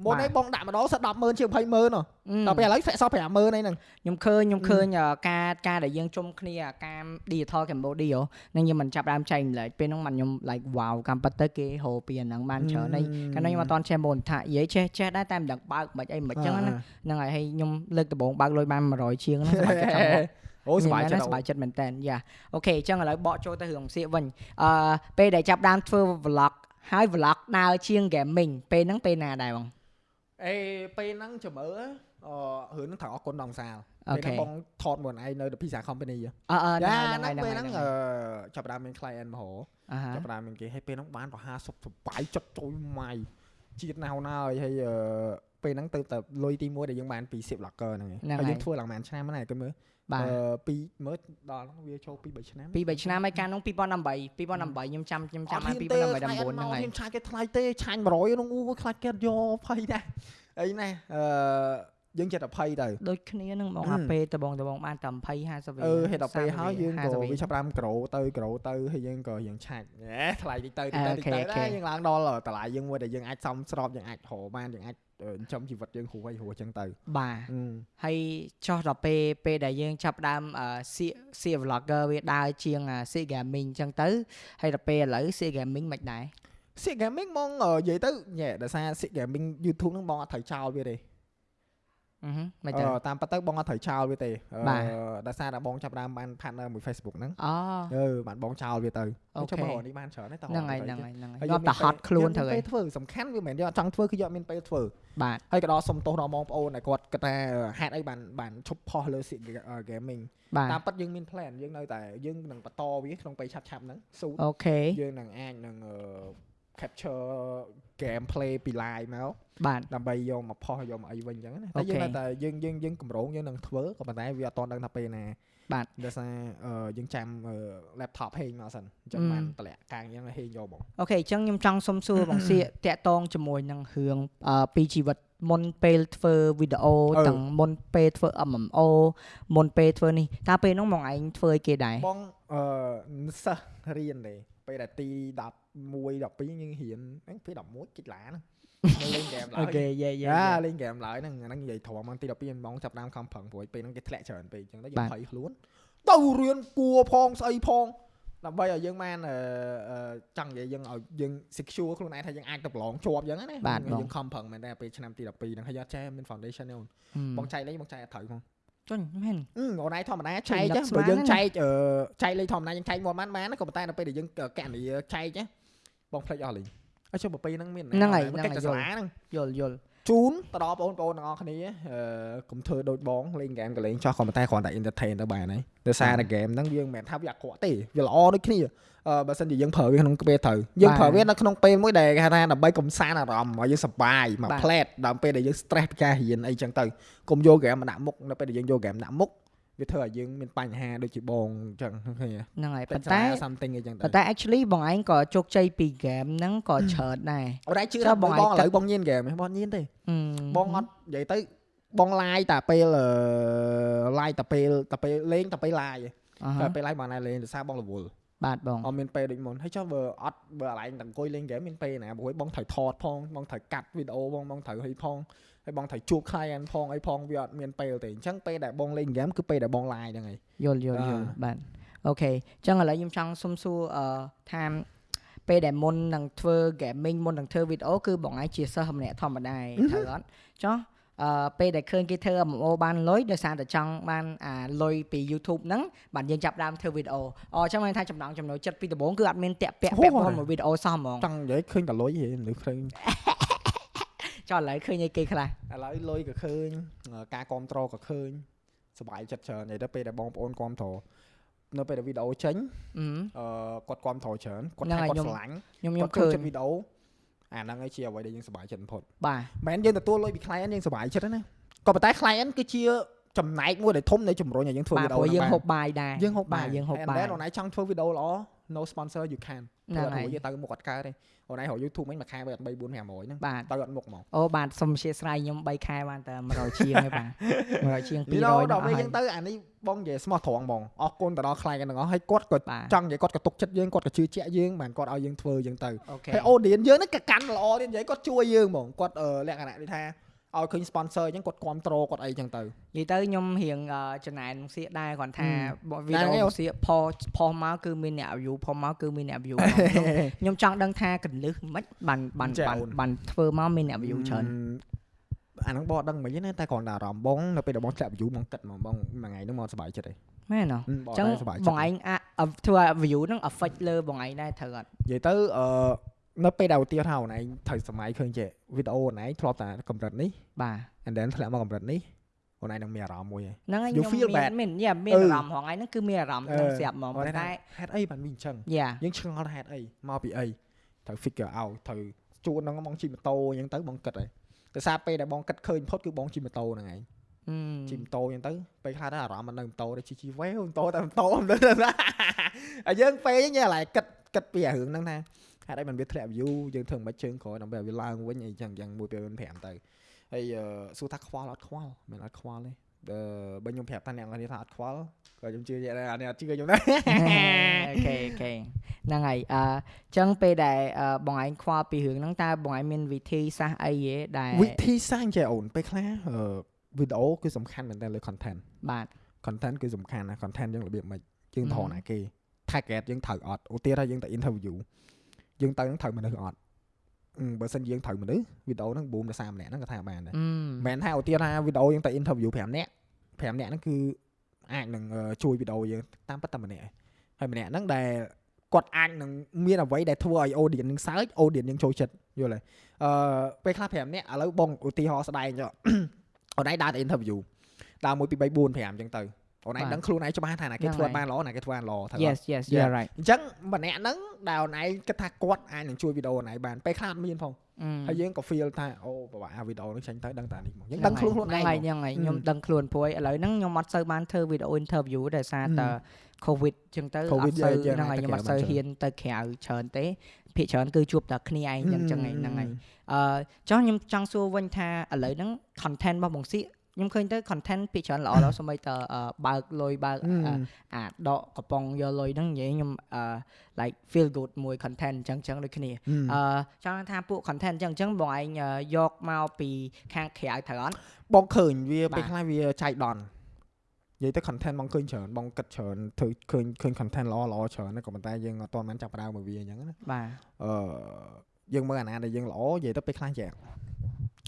មុននេះបងដាក់ម្ដងសិត100000ជាង20000ហ៎អឺដល់ពេលឥឡូវធ្លាក់សល់50000ឯហ្នឹងខ្ញុំឃើញខ្ញុំឃើញអឺការការដែលយើងជុំគ្នាអាការ Digital Cambodia នឹងខ្ញុំមិនចាប់ដើមចែកម្លែកពេលហ្នឹងមិនខ្ញុំ like wow កម្មពិតទៅគេហៅពីអាហ្នឹងបានច្រើនហើយកាលនោះខ្ញុំអត់តន់ចេះមុនថានិយាយចេះចេះដែរតែមិនដឹងបើកមិនអីមិនចឹងណាហ្នឹងហើយហើយខ្ញុំលើកដំបូងបើកលុយបាន100ជាងហ្នឹងសប្បាយចិត្តចង់មក អូសប្បាយចិត្តសប្បាយចិត្តមែនតើយ៉ាអូខេអញ្ចឹងឥឡូវបកចូលទៅរឿងសៀកវិញអឺពេលដែលចាប់ដើមធ្វើ vlog ហើយ vlog ដើរជាង gaming ពេលហ្នឹងពេលណាដែរបងអេពេលហ្នឹងចាំមើលអឺរឿងហ្នឹងត្រូវអរគុណដល់សាលអូពេលខេហ្នឹងបងថតមួយឯងនៅ The Pizza Company ហ៎អឺអឺយ៉ាហ្នឹងហើយហ្នឹងហ្នឹងពេលហើយហ្នឹងហ្នឹងអហើយឺចាប់ផ្ដើមមាន client មកហៅអាហាចាប់ផ្ដើមមានគេហើយពេលហ្នឹងបានប្រហែលសុបសបាយចិត្តចូលម៉ៃជាតិណៅណាហើយហើយអឺពេលហ្នឹងទៅតែលុយទី1ដែលយើងបានពី Sip Locker ហ្នឹងឯងហ្នឹងហើយហើយយើងធ្វើឡើងប៉ុន្មានឆ្នាំហ្នឹងឯងគេមើល បាទអឺពីមើលដល់ហ្នឹងវាចូលពី3ឆ្នាំពី3ឆ្នាំហើយកាលនោះ2018 2018ខ្ញុំចាំខ្ញុំចាំបាន2018 19ហ្នឹងហើយខ្ញុំឆាយគេថ្លៃទេឆាញ់100ហ្នឹងអូខ្លាចគេយកភ័យដែរអីណាអឺយើងចិត្តតែភ័យទៅដូចគ្នានឹងបងអឺអាពេលដបងដបងបានតែ20 50អឺហេតុដល់ពេលហើយយើងក៏50វាចាប់តាមក្រូទៅក្រូទៅហើយយើងក៏យើងឆាច់ហេថ្លៃតិចទៅតិចទៅអូតិចខេទៅអូខេដែរយើងឡើងដល់តម្លៃយើងមួយដែលយើងអាចសំស្របយើងអាចរកបានយើងអាចអឺ ចិញ្ចឹមជីវិតយើងហួរឲ្យហួរចឹងទៅបាទអឺហើយចោះដល់ពេលពេលដែលយើងចាប់ផ្ដើមអឺសៀកសៀក vlogger វាដើរជាងអ่าសៀក gaming អញ្ចឹងទៅហើយដល់ពេលឥឡូវសៀក gaming មិនដែរសៀក gaming ហ្មងអឺនិយាយទៅញ៉ែដោយសារសៀក gaming YouTube ហ្នឹងបងអត់ត្រូវចោលវាទេអឺហឹ មមិនទៅអឺតាមពិតទៅបងអត់ត្រូវចោលវាទេអឺបាទដោយសារតែបងចាប់ផ្ដើមបាន partner មួយ Facebook ហ្នឹងអូអឺបានបងចោលវាទៅអូខេចាំមើលនេះបានច្រើនទេតោះហ្នឹងហើយទៅហ្នឹងទៅហើយហ្នឹងហើយហើយយកតែហត់ខ្លួនទៅយើងហើមានយពេលធ្វើសំខាន់វាមិនមែនយកអត់ចង់ធ្វើគឺយកមានពេលធ្វើបាទហើយក៏ដល់សុំទោសដល់បងប្អូនដែលគាត់គាត់ថាហេតុអីបានបានឈប់ផុសលើ Sig gaming បាទតាមពិតយើងមាន plan យើងនៅតែយើងនឹងបន្តវាក្នុងពេលឆាប់ឆាប់ហ្នឹងស៊ូអូខេយើងនឹងអាចនឹងអឺ capture game play ពី live មកបាទដើម្បីយកមកផុសយកមកអីវិញអញ្ចឹងណាអូតែយើងខេនៅតែយើងយើងយើងកម្រងយើងនឹងធ្វើក៏ប៉ុន្តែវាអត់តន់ដឹងថាពេលណាបាទដោយសារអឺយើងចាំអឺ laptop ហេងមកសិនអញ្ចឹងអឺបានតម្លាក់កាងអញ្ចឹងហេងយកមកអូខេអញ្ចឹងខ្ញុំចង់សុំសួរបងសៀកតាក់តងជាមួយនឹងរឿងអឺពីជីវិតមុនពេលធ្វើវីដេអូអឺទាំងមុនពេលធ្វើ MMO មុនពេលធ្វើនេះតើពេលហ្នឹងបងឯងធ្វើឲ្យគេដែរបងអឺសិស្សរៀនទេ ពេលដែលទី11 12យើងរៀនហ្នឹងពេល11គិតឡាហ្នឹងនៅលេងហ្គេមឡើអូយខេយេយេយ៉ាលេងហ្គេមឡើយហ្នឹងអាហ្នឹងនិយាយធំមកទី12ម៉ោងចាប់តាមខំប្រឹងព្រួយពេលហ្នឹងគេធ្លាក់ច្រើនពេកអញ្ចឹងទៅយើងភ័យខ្លួនទៅរៀនគួផងស្អីផងដើម្បីឲ្យយើងបានអឺអឺចង់និយាយយើងឲ្យយើង secure ខ្លួនឯងថាយើងអាចទៅប្រឡងជាប់អញ្ចឹងណាយើងខំប្រឹងមែនតែពេលឆ្នាំទី12ហ្នឹងហើយយកចេះមាន foundation ទេអូនបងចែកលេងបងចែកអត់ត្រូវផង ចុញមែនអឺអូនឯងធម្មតាចុចែញកនឹចឹកងស្មានបើយើងណាចែកអឺចែកលេខធម្មតាយើងចែកមួយបានបានក៏ប៉ុន្តែដល់ពេលដែលយើងកណនីចែកណាបងភ្លេចអស់លេងហើយចុះបើពេលហ្នឹងមានហ្នឹងហើយមិនហ្នឹងកិច្ចហើយតែសាលាហ្នឹងយល់យល់ ជូនទៅដល់បងប្អូនទាំងអស់គ្នាអឺកុំធ្វើដូចបងលេងហ្គេមក៏លេងចោះក៏ប៉ុន្តែគ្រាន់តែ entertain ទៅបានហើយដោយសារតែហ្គេមហ្នឹងយើងមិនមែនថាវាអាក្រក់ទេវាល្អដូចគ្នាអឺបើសិនជាយើងប្រើវាក្នុងពេលត្រូវយើងប្រើវានៅក្នុងពេលមួយដែលគេហៅថាដើម្បីកំសាន្តអារម្មណ៍ឲ្យយើងសប្បាយមកផ្លែតដល់ពេលដែលយើង stress ពីការរៀនអីចឹងទៅកុំយកហ្គេមមកដាក់មុខនៅពេលដែលយើងយកហ្គេមដាក់មុខ វាធ្វើឲ្យយើងមានបញ្ហាដូចជាបងអញ្ចឹងឃើញទេហ្នឹងហើយពេប៉ុញន្សាតែលា something អីចឹងទៅប៉ុន្តែ actually បងឯងក៏ជោគជ័យពី game ហ្នឹងក៏ច្រើនដែរអូនឯងជឿចុះថាបបងងឯងបងឥគិតឡូវបងញៀនហ្គេមហ៎បងញៀនទេអឺបងអត់និយាយទៅបងឡាយតែពេលអឺឡាយតែពេលតែពេលលេងតែពេលឡាយអឺហតែ៎ពេលឡាយបងណែលេងដោយសារបងរវល់បាទបងអត់មានពេលដូចមុនហើយចុះបើអត់បើអាឡែងតែអង្គុយលេងហ្គេមមានពេលណាព្រោះបងត្រូវថតផងបងត្រូវកាត់វីដេអូបងបងត្រូវឲ្យផង ហើយបងត្រូវជួប client ផងអីផងវាអត់មានពេលទេអញ្ចឹងពេលដែលបងលេងហ្គេមគឺពេលដែលបងឡាយហ្នឹងហើយយល់យល់អាយល់បាទអូខេអញ្ចឹងឥឡូវខ្ញុំចង់សុំសួរអឺថាពេលដែលមុននឹងធ្វើ gaming មុននឹងធ្វើវីដេអូគឺបងឯងជាសិស្សម្នាក់ធម្មតាឯងត្រូវអត់ចុះអឺពេលដែលឃើញគេធ្វើ MMO បានលុយដោយសារតែចង់បានអាលុយពី YouTube ហ្នឹងបាទយើងចាប់ផ្ដើមធ្វើវីដេអូអញ្ចឹងមានថាចំណងចំណូលចិត្តពីដំបូងគឺអត់មានតាក់ពាក់ពាក់ព័ន្ធមួយវីដេអូសោះហ្មងចង់និយាយឃើញតែលុយហេមនុស្សឃើញ ចុះឥឡូវឃើញអីគេខ្លះឥឡូវលុយក៏ឃើញការគ្រប់គ្រងក៏ឃើញសប្បាយចិត្តច្រើននិយាយទៅពេលដែលបងប្អូនគ្រប់គ្រងនៅពេលដែលវីដេអូចេញអឺអឺគាត់គ្រប់គ្រងច្រើនគាត់ហ្នឹងថាហើយគាត់ខ្ញុំស្រឡាញ់ខ្ញុំខ្ញុំគាត់ឃើចូលញចិត្តវីដេអូអាហ្នឹងឯងជាអ្វីដែលយើងសប្បាយចិត្តបំផុតបាទមិនមែនយើងទទួលលុយពី client យើងសប្បាយចិត្តទេណាក៏ប៉ុន្តែ client គឺជាចំណែកមួយដែលធំនៃជំរុញឲ្យយើងធ្វើបាទវីដេអូព្រោះយើងហ្នឹងហូបបាយដែរយើងហូបបាបាយទយើងហូប And បាយ then អូនឯងចង់ធ្វើវីដេអូល្អ no sponsor you can ហ្នឹងធ្វើហើយរួចទៅមុខអត់កើតទេ អូនឯងរក YouTube មិញមួយខែបើអត់3 4 500ហ្នឹងបាទទៅអត់មុខហ្មងអូបាទសុំអធិស្ឋានខ្ញុំ3ខែបានតែ100ជាងហើយបាទ100ជាងពីដល់200ដល់ពេលហ្នឹងយើងទៅអានេះបងនិយាយស្មោះត្រង់ហ្មងអរគុណទៅដល់ខ្លាយទាំងអស់ហើយគាត់ក៏បាទចង់និយាយគាត់ក៏ទុកចិត្តយើងគាត់ក៏ជឿជាក់យើងបានគាត់ឲ្យយើងធ្វើយើងទៅអូខេហើយ audience យើងហ្នឹងក៏កាន់ល្អទៀតនិយាយគាត់ជួយយើងហ្មងគាត់អឺលក្ខណៈដូចថា ឲ្យឃើញ sponsor អញ្ចឹងគាត់គ្រប់គ្រងគាត់អីអញ្ចឹងទៅនិយាយទៅខ្ញុំរៀងអឺចំណែនសៀកដែរគ្រាន់ថាហឹមវីដេហ្នឹងហើយអូសៀកផុសផុសមកគឺមានអ្នក view ផុសមកគឺមានអ្នក view ខ្ញុំខ្ញុំចង់ដឹងថាកលឹះមិនបានបានចាបានអូនបានធ្វើមកមានអ្នក view ច្រើនអាហ្នឹងបងអត់ដឹងមិនទេណាតែគ្រាន់តែអារម្មណ៍បងនៅពេលដែលបងធ្លាក់ view បងគិតហ្មងបងមួយថ្ងៃហ្នឹងមកសប្បាយចិត្តហើយមែនហ៎ហឹមបងអញ្ចឹងតែសប្បាយបចិត្តងឯងអាចធ្វើឲ្យ view ហ្នឹង affect លើបងឯងដែរត្រូវអត់និយាយទៅអឺ នៅពេលដែលឧទាហរណ៍ថាអូនឯងត្រូវសម័យឃើញចេះវីដេអូអូនឯងធ្លាប់តែកម្រិតនេះបាទ and then ធ្លាក់មកកម្រិតនេះអូនឯងនឹងមានអារម្មណ៍មួយឯងហ្នឹងហើយ You ខ្ញុំ feel មាន bad មានយ៉ាមានអឺអារម្មណ៍ហងឯងហ្នឹងគឺមានអារម្មណ៍ហ្នឹងអឺស្រាប់ហ្មងអូនប៉ុឯងន្តែហេតុអីបានវាអញ្ចឹងយ៉ាយើងឆ្ងល់ថាហេតុអីមកពីអីត្រូវ figure out ត្រូវជួនហ្នឹងបងជិះម៉ូតូអញ្ចឹងទៅបងគិតហើយតែសារពេលដែលបងគិតឃើញផុតគឺបងជិះម៉ូតូហ្នឹងឯងជិះម៉ូតូអញ្ចឹងទៅពេលខ្លះទៅអារម្មណ៍មិននៅម៉ូតូទេជិះជិះវ៉េម៉ូតូតែម៉ូតូមិនដឹងថាហើយយើងពេលហ្នឹងយើងឡៃគិតគិតពីអារឿងហ្នឹងថា ហេតុអីមិនវាធ្លាក់ view យើងធ្វើមិនជើងក្រោយដើម្បីឲ្យវាឡើងវិញអីចឹងយ៉ាងមួយពេល5ទៅហើយអឺសួរថាខ្វល់អត់ខ្វល់មិនអត់ខ្វល់ទេអឺបើខ្ញុំប្រាប់ថាអ្នកនរគ្នាថាអត់ខ្វល់ក៏ខ្ញុំជឿជាក់ដែរអានេះអត់ជឿខ្ញុំដែរអូខេអូខេហ្នឹងហើយអឺចឹងពេលដែលអឺបងឯងខ្វល់ពីរឿងហ្នឹងតើបងឯងមានវិធីសាស្ត្រអីទេដែលវិធីសាស្ត្រចេះអូនពេលខ្លះអឺវីដេអូគឺសំខាន់មែនតើលើ content បាទ content គឺសំខាន់ណា content យើងរបៀបម៉េចយើងហឹមថតណាគេ target យើងត្រូវអត់ឧទាហរណ៍ថាយើងទៅ interview យើងទៅនឹងត្រូវមនុស្សអត់អឺបើសិនយើងត្រូវមនុស្សវីដេអូហ្នឹង boom ដល់30នាក់ហ្នឹងក៏ថាបានដែរអឺមិនមែនថាឧទាហរណ៍ថាវីដេអូយើងទៅ interview 5នាក់5នាក់ហ្នឹងគឺអាចនឹងអឺជួយវីដេអូយើងតាមពិតតែម្នាក់ឯងហើយម្នាក់ហ្នឹងដែលគាត់អាចនឹងមានអ្វីដែលធ្វើឲ្យ audience នឹង search audience នឹងចូលចិត្តយល់ទេអឺពេលខ្លះ5នាក់ឥឡូវបងឧទាហរណ៍ស្ដែងចុះអូនឯងដើរទៅ interview ដើរ1 2 3 4 5អញ្ចឹងទៅ អូនឯងដឹងខ្លួនឯងច្បាស់ថាណាគេធ្វើបានល្អណាគេធ្វើបានល្អថា yes yes Yeah. you're right អញ្ចឹងម្នាក់ហ្នឹងដែលអូនឯងគិតថាគាត់អាចនឹងជួយវីដេអូអូនឯងបានពេលខ្លះអត់មានផងអឺហើយយើងក៏ feel ថាអូពិបាកអាវីដេអូហ្នឹងចេញទៅដឹងតែនេះមកយើងដឹងខ្លួនខ្លួនឯងហ្នឹងហើយហ្នឹងហើយខ្ញុំដឹងខ្លួនព្រោះឥឡូវហ្នឹងខ្ញុំអត់សូវបានធ្វើវីដេអូ interview ដោយសារតែ covid ចឹងទៅអ COVID ត់សូវយើងហ្នឹងហើយទៅខ្ញុំអត់ក្រៅសូវបានច្រើនហ៊ានទៅក្រៅច្រើនទេភាគច្រើនគឺជួបតែគ្នាឯងចឹងចឹងឯងហ្នឹងហើយអឺចុះខ្ញុំចង់សួរវិញថាឥឡូវហ្នឹង content របស់បងសៀក ខ្ញុំឃើញទៅ content ភាគច្រើនល្អល្អសូម្បីតែអឺបើកលុយបើកអឺអឺអាដកកំប៉ុងយកលុយហ្នឹងនិយាយខ្ញុំអឺ like feel good មួយ content ចឹងចឹងដូចគ្នាអឺចង់ថាពួក content អញ្ចឹងអញ្ចឹងបងឯងអឺយកមកពីខាងក្រៅត្រូវអត់បងឃើញវាបាទពេលខ្លះវាចៃដន្យនិយាយទៅ content បងឃើញច្រើនបងគិតច្រើនធ្វើឃើញឃើញ content ល្អល្អច្រើនណាក៏ប៉ុន្តែយើងអត់ទាន់បានចាប់ផ្ដើមមកវាអញ្ចឹងណាបាទអឺយើងមើលអាណាដែលយើងល្អនិយាយទៅពេលខ្លះយ៉ាង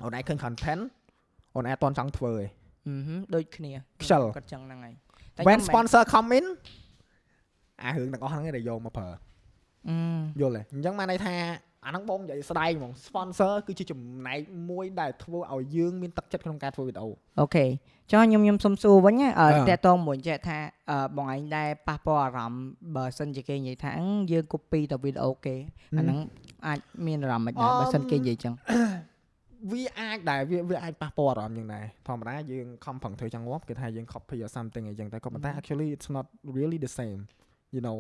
អូនឯងឃើញ content អូនឯងអត់ទាន់ចង់ធ្វើឯងអឺហឹមដូចគ្នាខ្ជិលគាត់ចឹងហ្នឹងហើយ when ខ្ញុំមិន sponsor come in អារឿងទាំងអស់ហ្នឹងឯងដែលយកមកប្រើអឺយល់ទេអញ្ចឹងបានន័យថាអាហ្នឹងបងនិយាយស្ដាយហ្មង sponsor គឺជាចំណែកមួយដែលធ្វើឲ្យយើងមានទឹកចិត្តក្នុងការធ្វើវីដេអូអូខេចុះខ្ញុំខ្ញុំសុំសួរវិញណាអឺអឺតើតងមួយចេះថាអឺបងឯងដែរប៉ះពាល់អារម្មណ៍បើសិនជាគេនិយាយថាអឺយើង copy ទៅវីដេអូគេអាហ្នឹងអាចមានអារម្មណ៍មិនដែរបើសិនគេនិយាយចឹង វាអាចដែរវាវាអាចប៉ះពាល់អារម្មណ៍យ៉ាងដែរធម្មតាយើងខំប្រឹងធ្វើចង់ងាប់គេថាយើង copy or something អីចឹងតែក៏ប៉ុន្តែ actually it's not really the same you know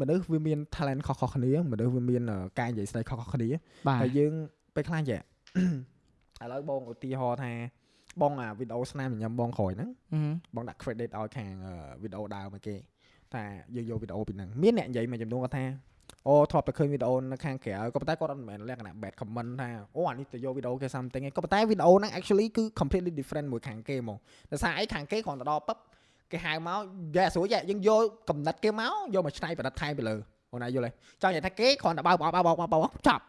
មនុស្សវាមាន talent ខុសៗគ្នាមនុស្សវាមានអឺការនិយាយស្ដីខុសៗគ្នាបាទហើយយើងពេលខ្លះចេះឥឡូវបងឧទាហរណ៍ថាបងអាវីដេអូស្នាមញញឹមបងក្រោយហ្នឹងអឺបងដាក់ credit ឲ្យខាងអឺវីដេអូដើមមកគេថាយើងយកវីដេអូពីហ្នឹងមានអ្នកនិយាយមួយចំនួនគាត់ថា អូធ្លាប់តែឃើញវីដេអូនៅខាងក្រៅក៏ប៉ុន្តែគាត់អត់មែនលក្ខណៈ bad comment ថាអូអានេះទៅយកវីដេអូគេ something ឯងក៏ប៉ុន្តែវីដេអូហ្នឹង actually គឺ completely different មួយខាងគេហ្មងដោយសារអីខាងគេគ្រាន់តែដល់ពឹបគេហៅមកយ៉ាស្រួលយ៉ាយើងយកកំណត់គេមកយកមកឆ្នៃប្រឌិតថែមទៅលើអូនណាយល់ទេចង់និយាយថាគេគ្រាន់តែបើកបោកបោកបោកបោកចប់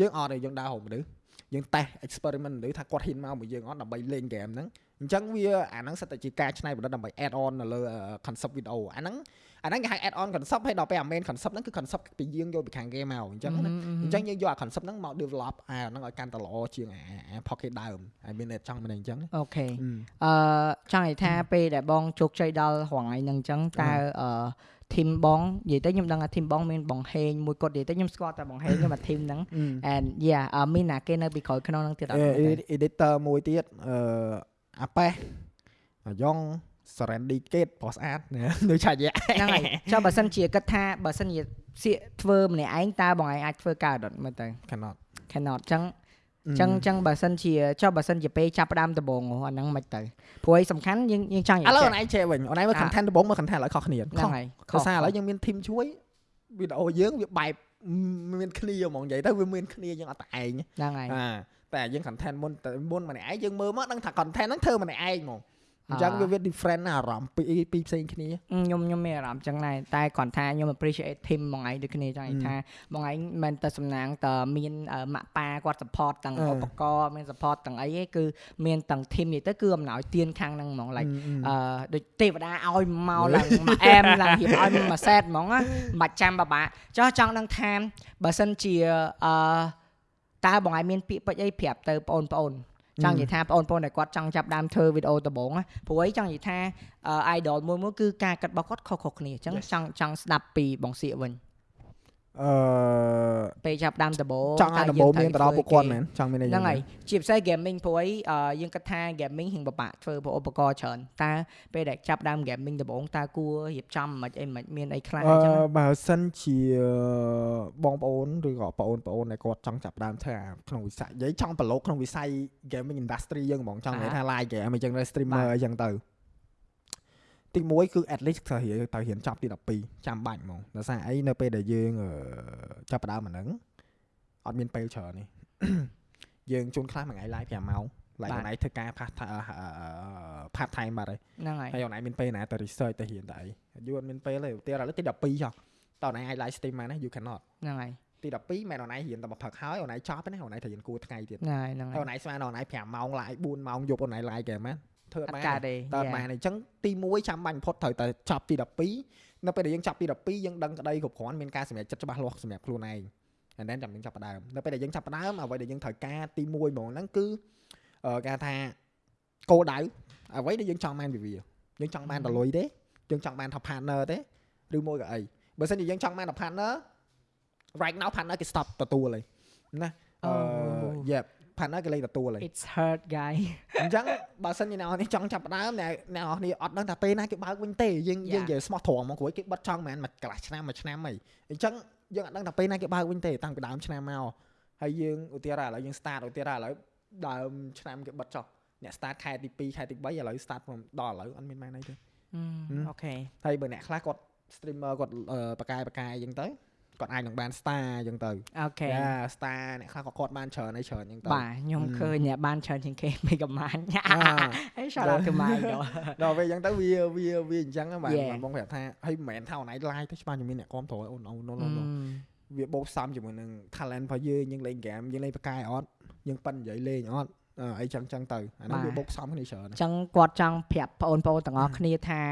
យើងអត់ទេយើងដើរហៅមនុស្សយើងតេស្ត experiment មនុស្សថាគាត់ហ៊ានមកមួយយើងអត់ដើម្បីលេងហ្គេមហ្នឹង អញ្ចឹងវាអាហ្នឹងសិតតែជាការច្នៃប្រឌិតដើម្បី add on នៅលើ concept video អាហ្នឹងអាហ្នឹងគេហៅ add on concept ហើយដល់ពេលអា main concept ហ្នឹងគឺ concept ពីយើងយកពីខាងគេមកអញ្ចឹងណាអញ្ចឹងយើងយកអា concept ហ្នឹងមក develop អាហ្នឹងឲ្យកាន់តែល្អជាងអាអា pocket ដើមហើយមានតែចង់មិនអញ្ចឹងអូខេអឺអឺចង់និយាយថាពេលដែលបងជោគជ័យដល់រងថ្ងៃហ្នឹងអញ្ចឹងតើអឺធីមបងនិយាយទៅខ្ញុំដឹងថាធីមបងមានបងហេងមួយគាត់និយាយទៅខ្ញុំស្គាល់តែបងហេងខ្ញុំអាធីមហ្នឹង and yeah អឺមានណាគេនៅពីក្រោយក្នុងហ្នឹងទៀតអត់មែនទេ editor មួយទៀតអឺ អាប៉េះអាយ៉ង Serenity Gate បោះស្អាតណាដូចឆាយៈហ្នឹងហើយចុះបើសិនជាគិតថាបើសិនជាសៀកធ្វើម្នាក់ឯងតើបងឯងអាចធ្វើកើតអត់មើលទៅ cannot cannot អញ្ចឹងអញ្ចឹងអញ្ចឹងបើសិនជាចុះបើសិនជាពេលចាប់ផ្ដើមដំបូងហ៎អាហ្នឹងមិនទៅព្រោះឯងសំខាន់យើងយើងចង់និឥយាយឡូវចេះអូនឯងចេះវិញអូនឯងមើល content ដំបូងមើល content ឥឡូវខុសគ្នាហ្នឹងហើយខុសសារឥឡូវយើងមាន team ជួយវីដេអូយើងវាបែបមានគ្នាហ្មងនិយាយទៅវាមានគ្នាយើងអត់តែឯងហ្នឹងហើយអា តែយើង content មុនតែមុនម្នាក់ឯងយើងមើលមកដឹងថា content ហ្នឹងធ្វើម្នាក់ឯងហ្មងអញ្ចឹងវាវា different ណាអារម្មណ៍ពីរពីរផ្សេងគ្នាខ្ញុំខ្ញុំមានអារម្មណ៍ចឹងដែរតែគ្រាន់ថាខ្ញុំ appreciate team បងឯងដូចគ្នាចឹងឯងថាបងឯងមិនមែនតែសំណាងតែមានអឺម៉ាក់ប៉ាគាត់ support ទាំងអឺឧបករណ៍មាន support ទាំងអីឯងគឺមានទាំង team នេះទៅគឺអំណោយទានខាងហ្នឹងហ្មង like អឺដូចទេវតាឲ្យមកឡើងមកអែមឡើងហៀបឲ្យមួយសេតហ្មងណាមិនបាច់ចាំបបាក់ចុះចង់ដឹងថាបើសិនជាអឺ តើបងឯងមានពាក្យពេចន៍អីប្រាប់ទៅបងប្អូនចង់និយាយថាបងប្អូនដែលគាត់ចង់ចាប់ដើមធ្វើវីដេអូដំបូងណាព្រោះអីចង់និយាយថាអឺ idol មួយមួយគឺការកាត់របស់គាត់ខុសៗគ្នាអញ្ចឹង Yes. ចង់ចង់ស្ដាប់ពីបងសៀកវិញ អឺពេលចាប់ដើមដំបូងចង់ឲ្យដំបូងមានទៅដល់ពួកគាត់មែនចង់មានអីហ្នឹងហើយជាពិសេស gaming ព្រោះអីអឺយើងគិតថា gaming ហិងបបាក់ធ្វើព្រោះឧបករណ៍ច្រើនតើពេលដែលចាប់ដើម gaming ដំបូងតើគួររៀបចំមិនអីមិនមានអីខ្លះអអញ្ចឹងណាឺបើសិនជាបងប្អូនឬក៏បងប្អូនបងប្អូនដែលគាត់ចង់ចាប់ផ្ដើមធ្វើអាក្នុងវិស័យនិយាយចង់ប្រឡូកក្នុងវិស័យ gaming industry យើងហ្មងចង់និយាយថា live game អញ្ចឹងទៅ streamer អីចឹងទៅ ទី1គឺ at least ត្រូវរៀនត្រូវរៀនចប់ទី12ចាំបាច់ហ្មងដោយសារអីនៅពេលដែលយើងអឺចាប់ផ្ដើមអាហ្នឹងអត់មានពេលច្រើននេះយើងជួនខ្លះមួយថ្ងៃ live 5ម៉ោង live មួយថ្ងៃធ្វើការ part part time បាត់ហើយហ្នឹងហើយហើយអូនឯងមានពេលណាទៅ research ទៅរៀនទៅអីយូរអត់មានពេលទេឧទាហរណ៍ឥឡូវទី12ចុះតើអូនឯងអាច live stream បានទេ you cannot ហ្នឹងហើយទី12មែនអូនឯងរៀនតែមកផឹកហើយអូនឯងចប់ទេណាអូនឯងត្រូវរៀនគួរថ្ងៃទៀតហ្នឹងហើយហ្នឹងហើយហើអូនឯងស្មានអូនឯង5ម៉ោង live 4ម៉ោងយប់អូនឯង live គេមែន ធ្វើអអត់ត់បានកើតទេតើអត់បានទេអញ្ចឹងទី1ចាំបាញ់បំផុតត្រូវតែចប់ទី12នៅពេលដែលយើងចប់ទី12យើងដឹងក្តីគ្រប់គ្រាន់មានការសម្រេចចិត្តច្បាស់លាស់សម្រាប់ខ្លួនឯងអានេះចាំយើងចាប់ផ្ដើមនៅពេលដែលយើងចាប់ផ្ដើមអ្វីដែលយើងត្រូវការទី1ហ្មងហ្នឹងគឺអឺគេថាគោលដៅអ្វីដែលយើងចង់បានពីវាយើងចង់បានតលុយទេយើងចង់បានថា partner ទេឬមួយក៏អីបើសិនជាយើងចង់បានតែ partner right now partner គេ stop ទទួលហើយណាអឺ Oh. yep partner គេលេងទទួលហើយ it's hurt guy អញ្ចឹង បើសិនជាអ្នកនរនេះចង់ចាប់ផ្ដើមអ្នកអ្នកនរនេះអត់ដឹងថាពេលណាគេបើកវិញទេយើងយើង Yeah. និយាយស្មោះត្រង់ហ្មងគ្រួយគេបិទចង់មែនមួយកន្លះឆ្នាំមួយឆ្នាំអីអញ្ចឹងយើងអត់ដឹងថាពេលណាគេបើកវិញទេតាំងពីដើមឆ្នាំមកហើយយើងឧទាហរណ៍ឥឡូវយើង start ឧទាហរណ៍ឥឡូវដើមឆ្នាំគេបិទចុះអ្នក start ខែទី2ខែទី3ឥឡូវ start ដល់ឥឡូវអត់មានម៉ែណៃទេអូខេហើយបើអ្នកខ្លះគាត់ streamer គាត់អឺបកកាយបកកាយអញ្ចឹងទៅ គាត់អាចនឹងបាន star អញ្ចឹងទៅអូខេយ៉ា star អ្នកខ្លះក៏គាត់បានច្រើនហើយច្រើនអញ្ចឹងទៅបាទខ្ញុំ Mm. ឃើញអ្នកបានច្រើនជាងគេមិនកំាញ់អាអេ shout out to my idol ដល់ពេលអញ្ចឹងទៅវាវាវាអញ្ចឹងហ្នឹងបាទ Yeah. បាទបងប្រាប់ថាហើយមិនមែនថាអូនឯង live ទៅច្បាស់ជំនាញអ្នកគ្រប់គ្រងអូនអូនអូនអូន Mm. វាបូកផ្សំជាមួយនឹង talent របស់យើងយើងលេង game យើងលេងបកាយអត់យើងប៉ិននិយាយលេងអត់អឺអីចឹងចឹងទៅអាហ្នឹងបាទវាបូកផ្សំគ្នាច្រើនអញ្ចឹងគាត់ចង់ប្រាប់បងប្អូនទាំងអស់គ្នាថា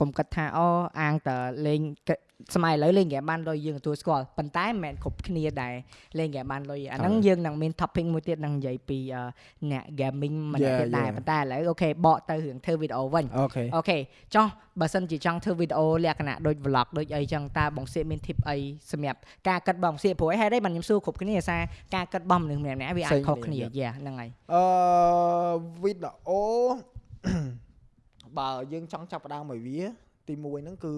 កុំគិតថាអូអាងតើលេងគិតសម័យឥឡូវលេងហ្គេមបានលុយយើងទទួលស្គាល់ប៉ុន្តែមិនមែនគ្រប់គ្នាដែរលេងហ្គេមបានលុយអាហ្នឹងយើងនឹងមាន topic មួយទៀតនឹងនិយាយពីអឺអ្នក gaming ម្នាក់ទៀតដែរប៉ុន្តែឥឡូវ okay បកទៅរឿងធ្វើវីដេអូវិញ okay okay ចុះបើសិនជាចង់ធ្វើវីដេអូលក្ខណៈដូច vlog ដូចអីចឹងតើបងសៀកមាន tip អីសម្រាប់ការកាត់បងសៀកព្រោះឯហេតុអីបានខ្ញុំសួរគ្រប់គ្នាសារការកាត់បងមនុស្សម្នាក់ៗវាអាចខុសគ្នា yeah ហ្នឹងហើយអឺវីដេអូ បើយើងចង់ចាប់ផ្ដើមឲ្យវាទី1ហ្នឹងគឺ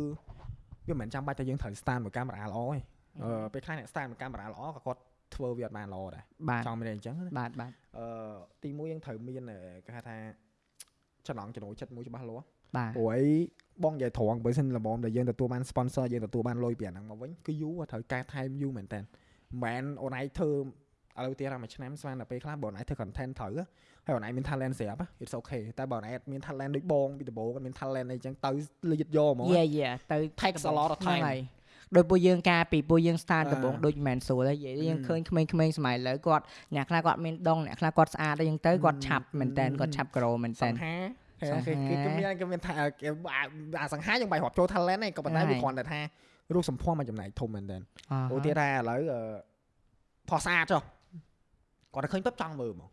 វាមិនមែនចាំបាច់តែយើងត្រូវ stand មួយកាមេរ៉ាល្អទេអឺពេលខ្លះអ្នក stand មួយកាមេរ៉ាល្អក៏គាត់ធ្វើវាអត់បានល្អដែរបាទចង់មានអីអញ្ចឹងណាបាទបាទអឺទីមួយយើងត្រូវមានអឺគេហៅថាចំណងចំណូលចិត្តមួយច្បាស់លាស់បាទព្រោះអីបងនិយាយត្រង់បើសិនល្មមដែលយើងទទួលបាន sponsor យើងទទួលបានលុយពីអាហ្នឹងមកវិញគឺយូរត្រូវការថែមយូរមែនតើមិនមែនអូនឯងធ្វើ ឥឡូវទៀតមួយឆ្នាំស្មានតែពេលខ្លះបើអូនឯងធ្វើ content ត្រូវហ៎ហើយអូនឯងមាន talent ស្រាប់ហ៎ it's okay តែបើអូនឯងអត់មាន talent ដូចបងពីដំបូងអត់មាន talent អីចឹងទៅលៀតយកហ្មងយេយេទៅ takes a lot of ហ្នឹង time ហើយដោយពួកយើងការពីពួកយើង start អាដំបូងដូចមិនមែនស្រួលទេនិយាយយើងអឺឃើញក្មេងៗសម័យឥឡូវគាត់អ្នកខ្លះគាត់មានដងអ្នកខ្លះគាត់ស្អាតអីចឹងទៅគាត់អឺឆាប់មែនតើអឺគាត់ឆាប់ក្រូមែនតើសង្ហាសង្ហាគេគេគេមានគេមានថាគេអាអាសង្ហាយើងបាយរាប់ចូល talent ឯងក៏ប៉ុន្តែហ្នឹងវាហើយគ្រាន់តែថារូបសម្ផស្សមកចំណែកធំមែនតើអ่าអូទៀតថាឥឡូវអឺផោះស្អាតចុះ គាត់តែឃើញពឹបចង់មើលហ្មង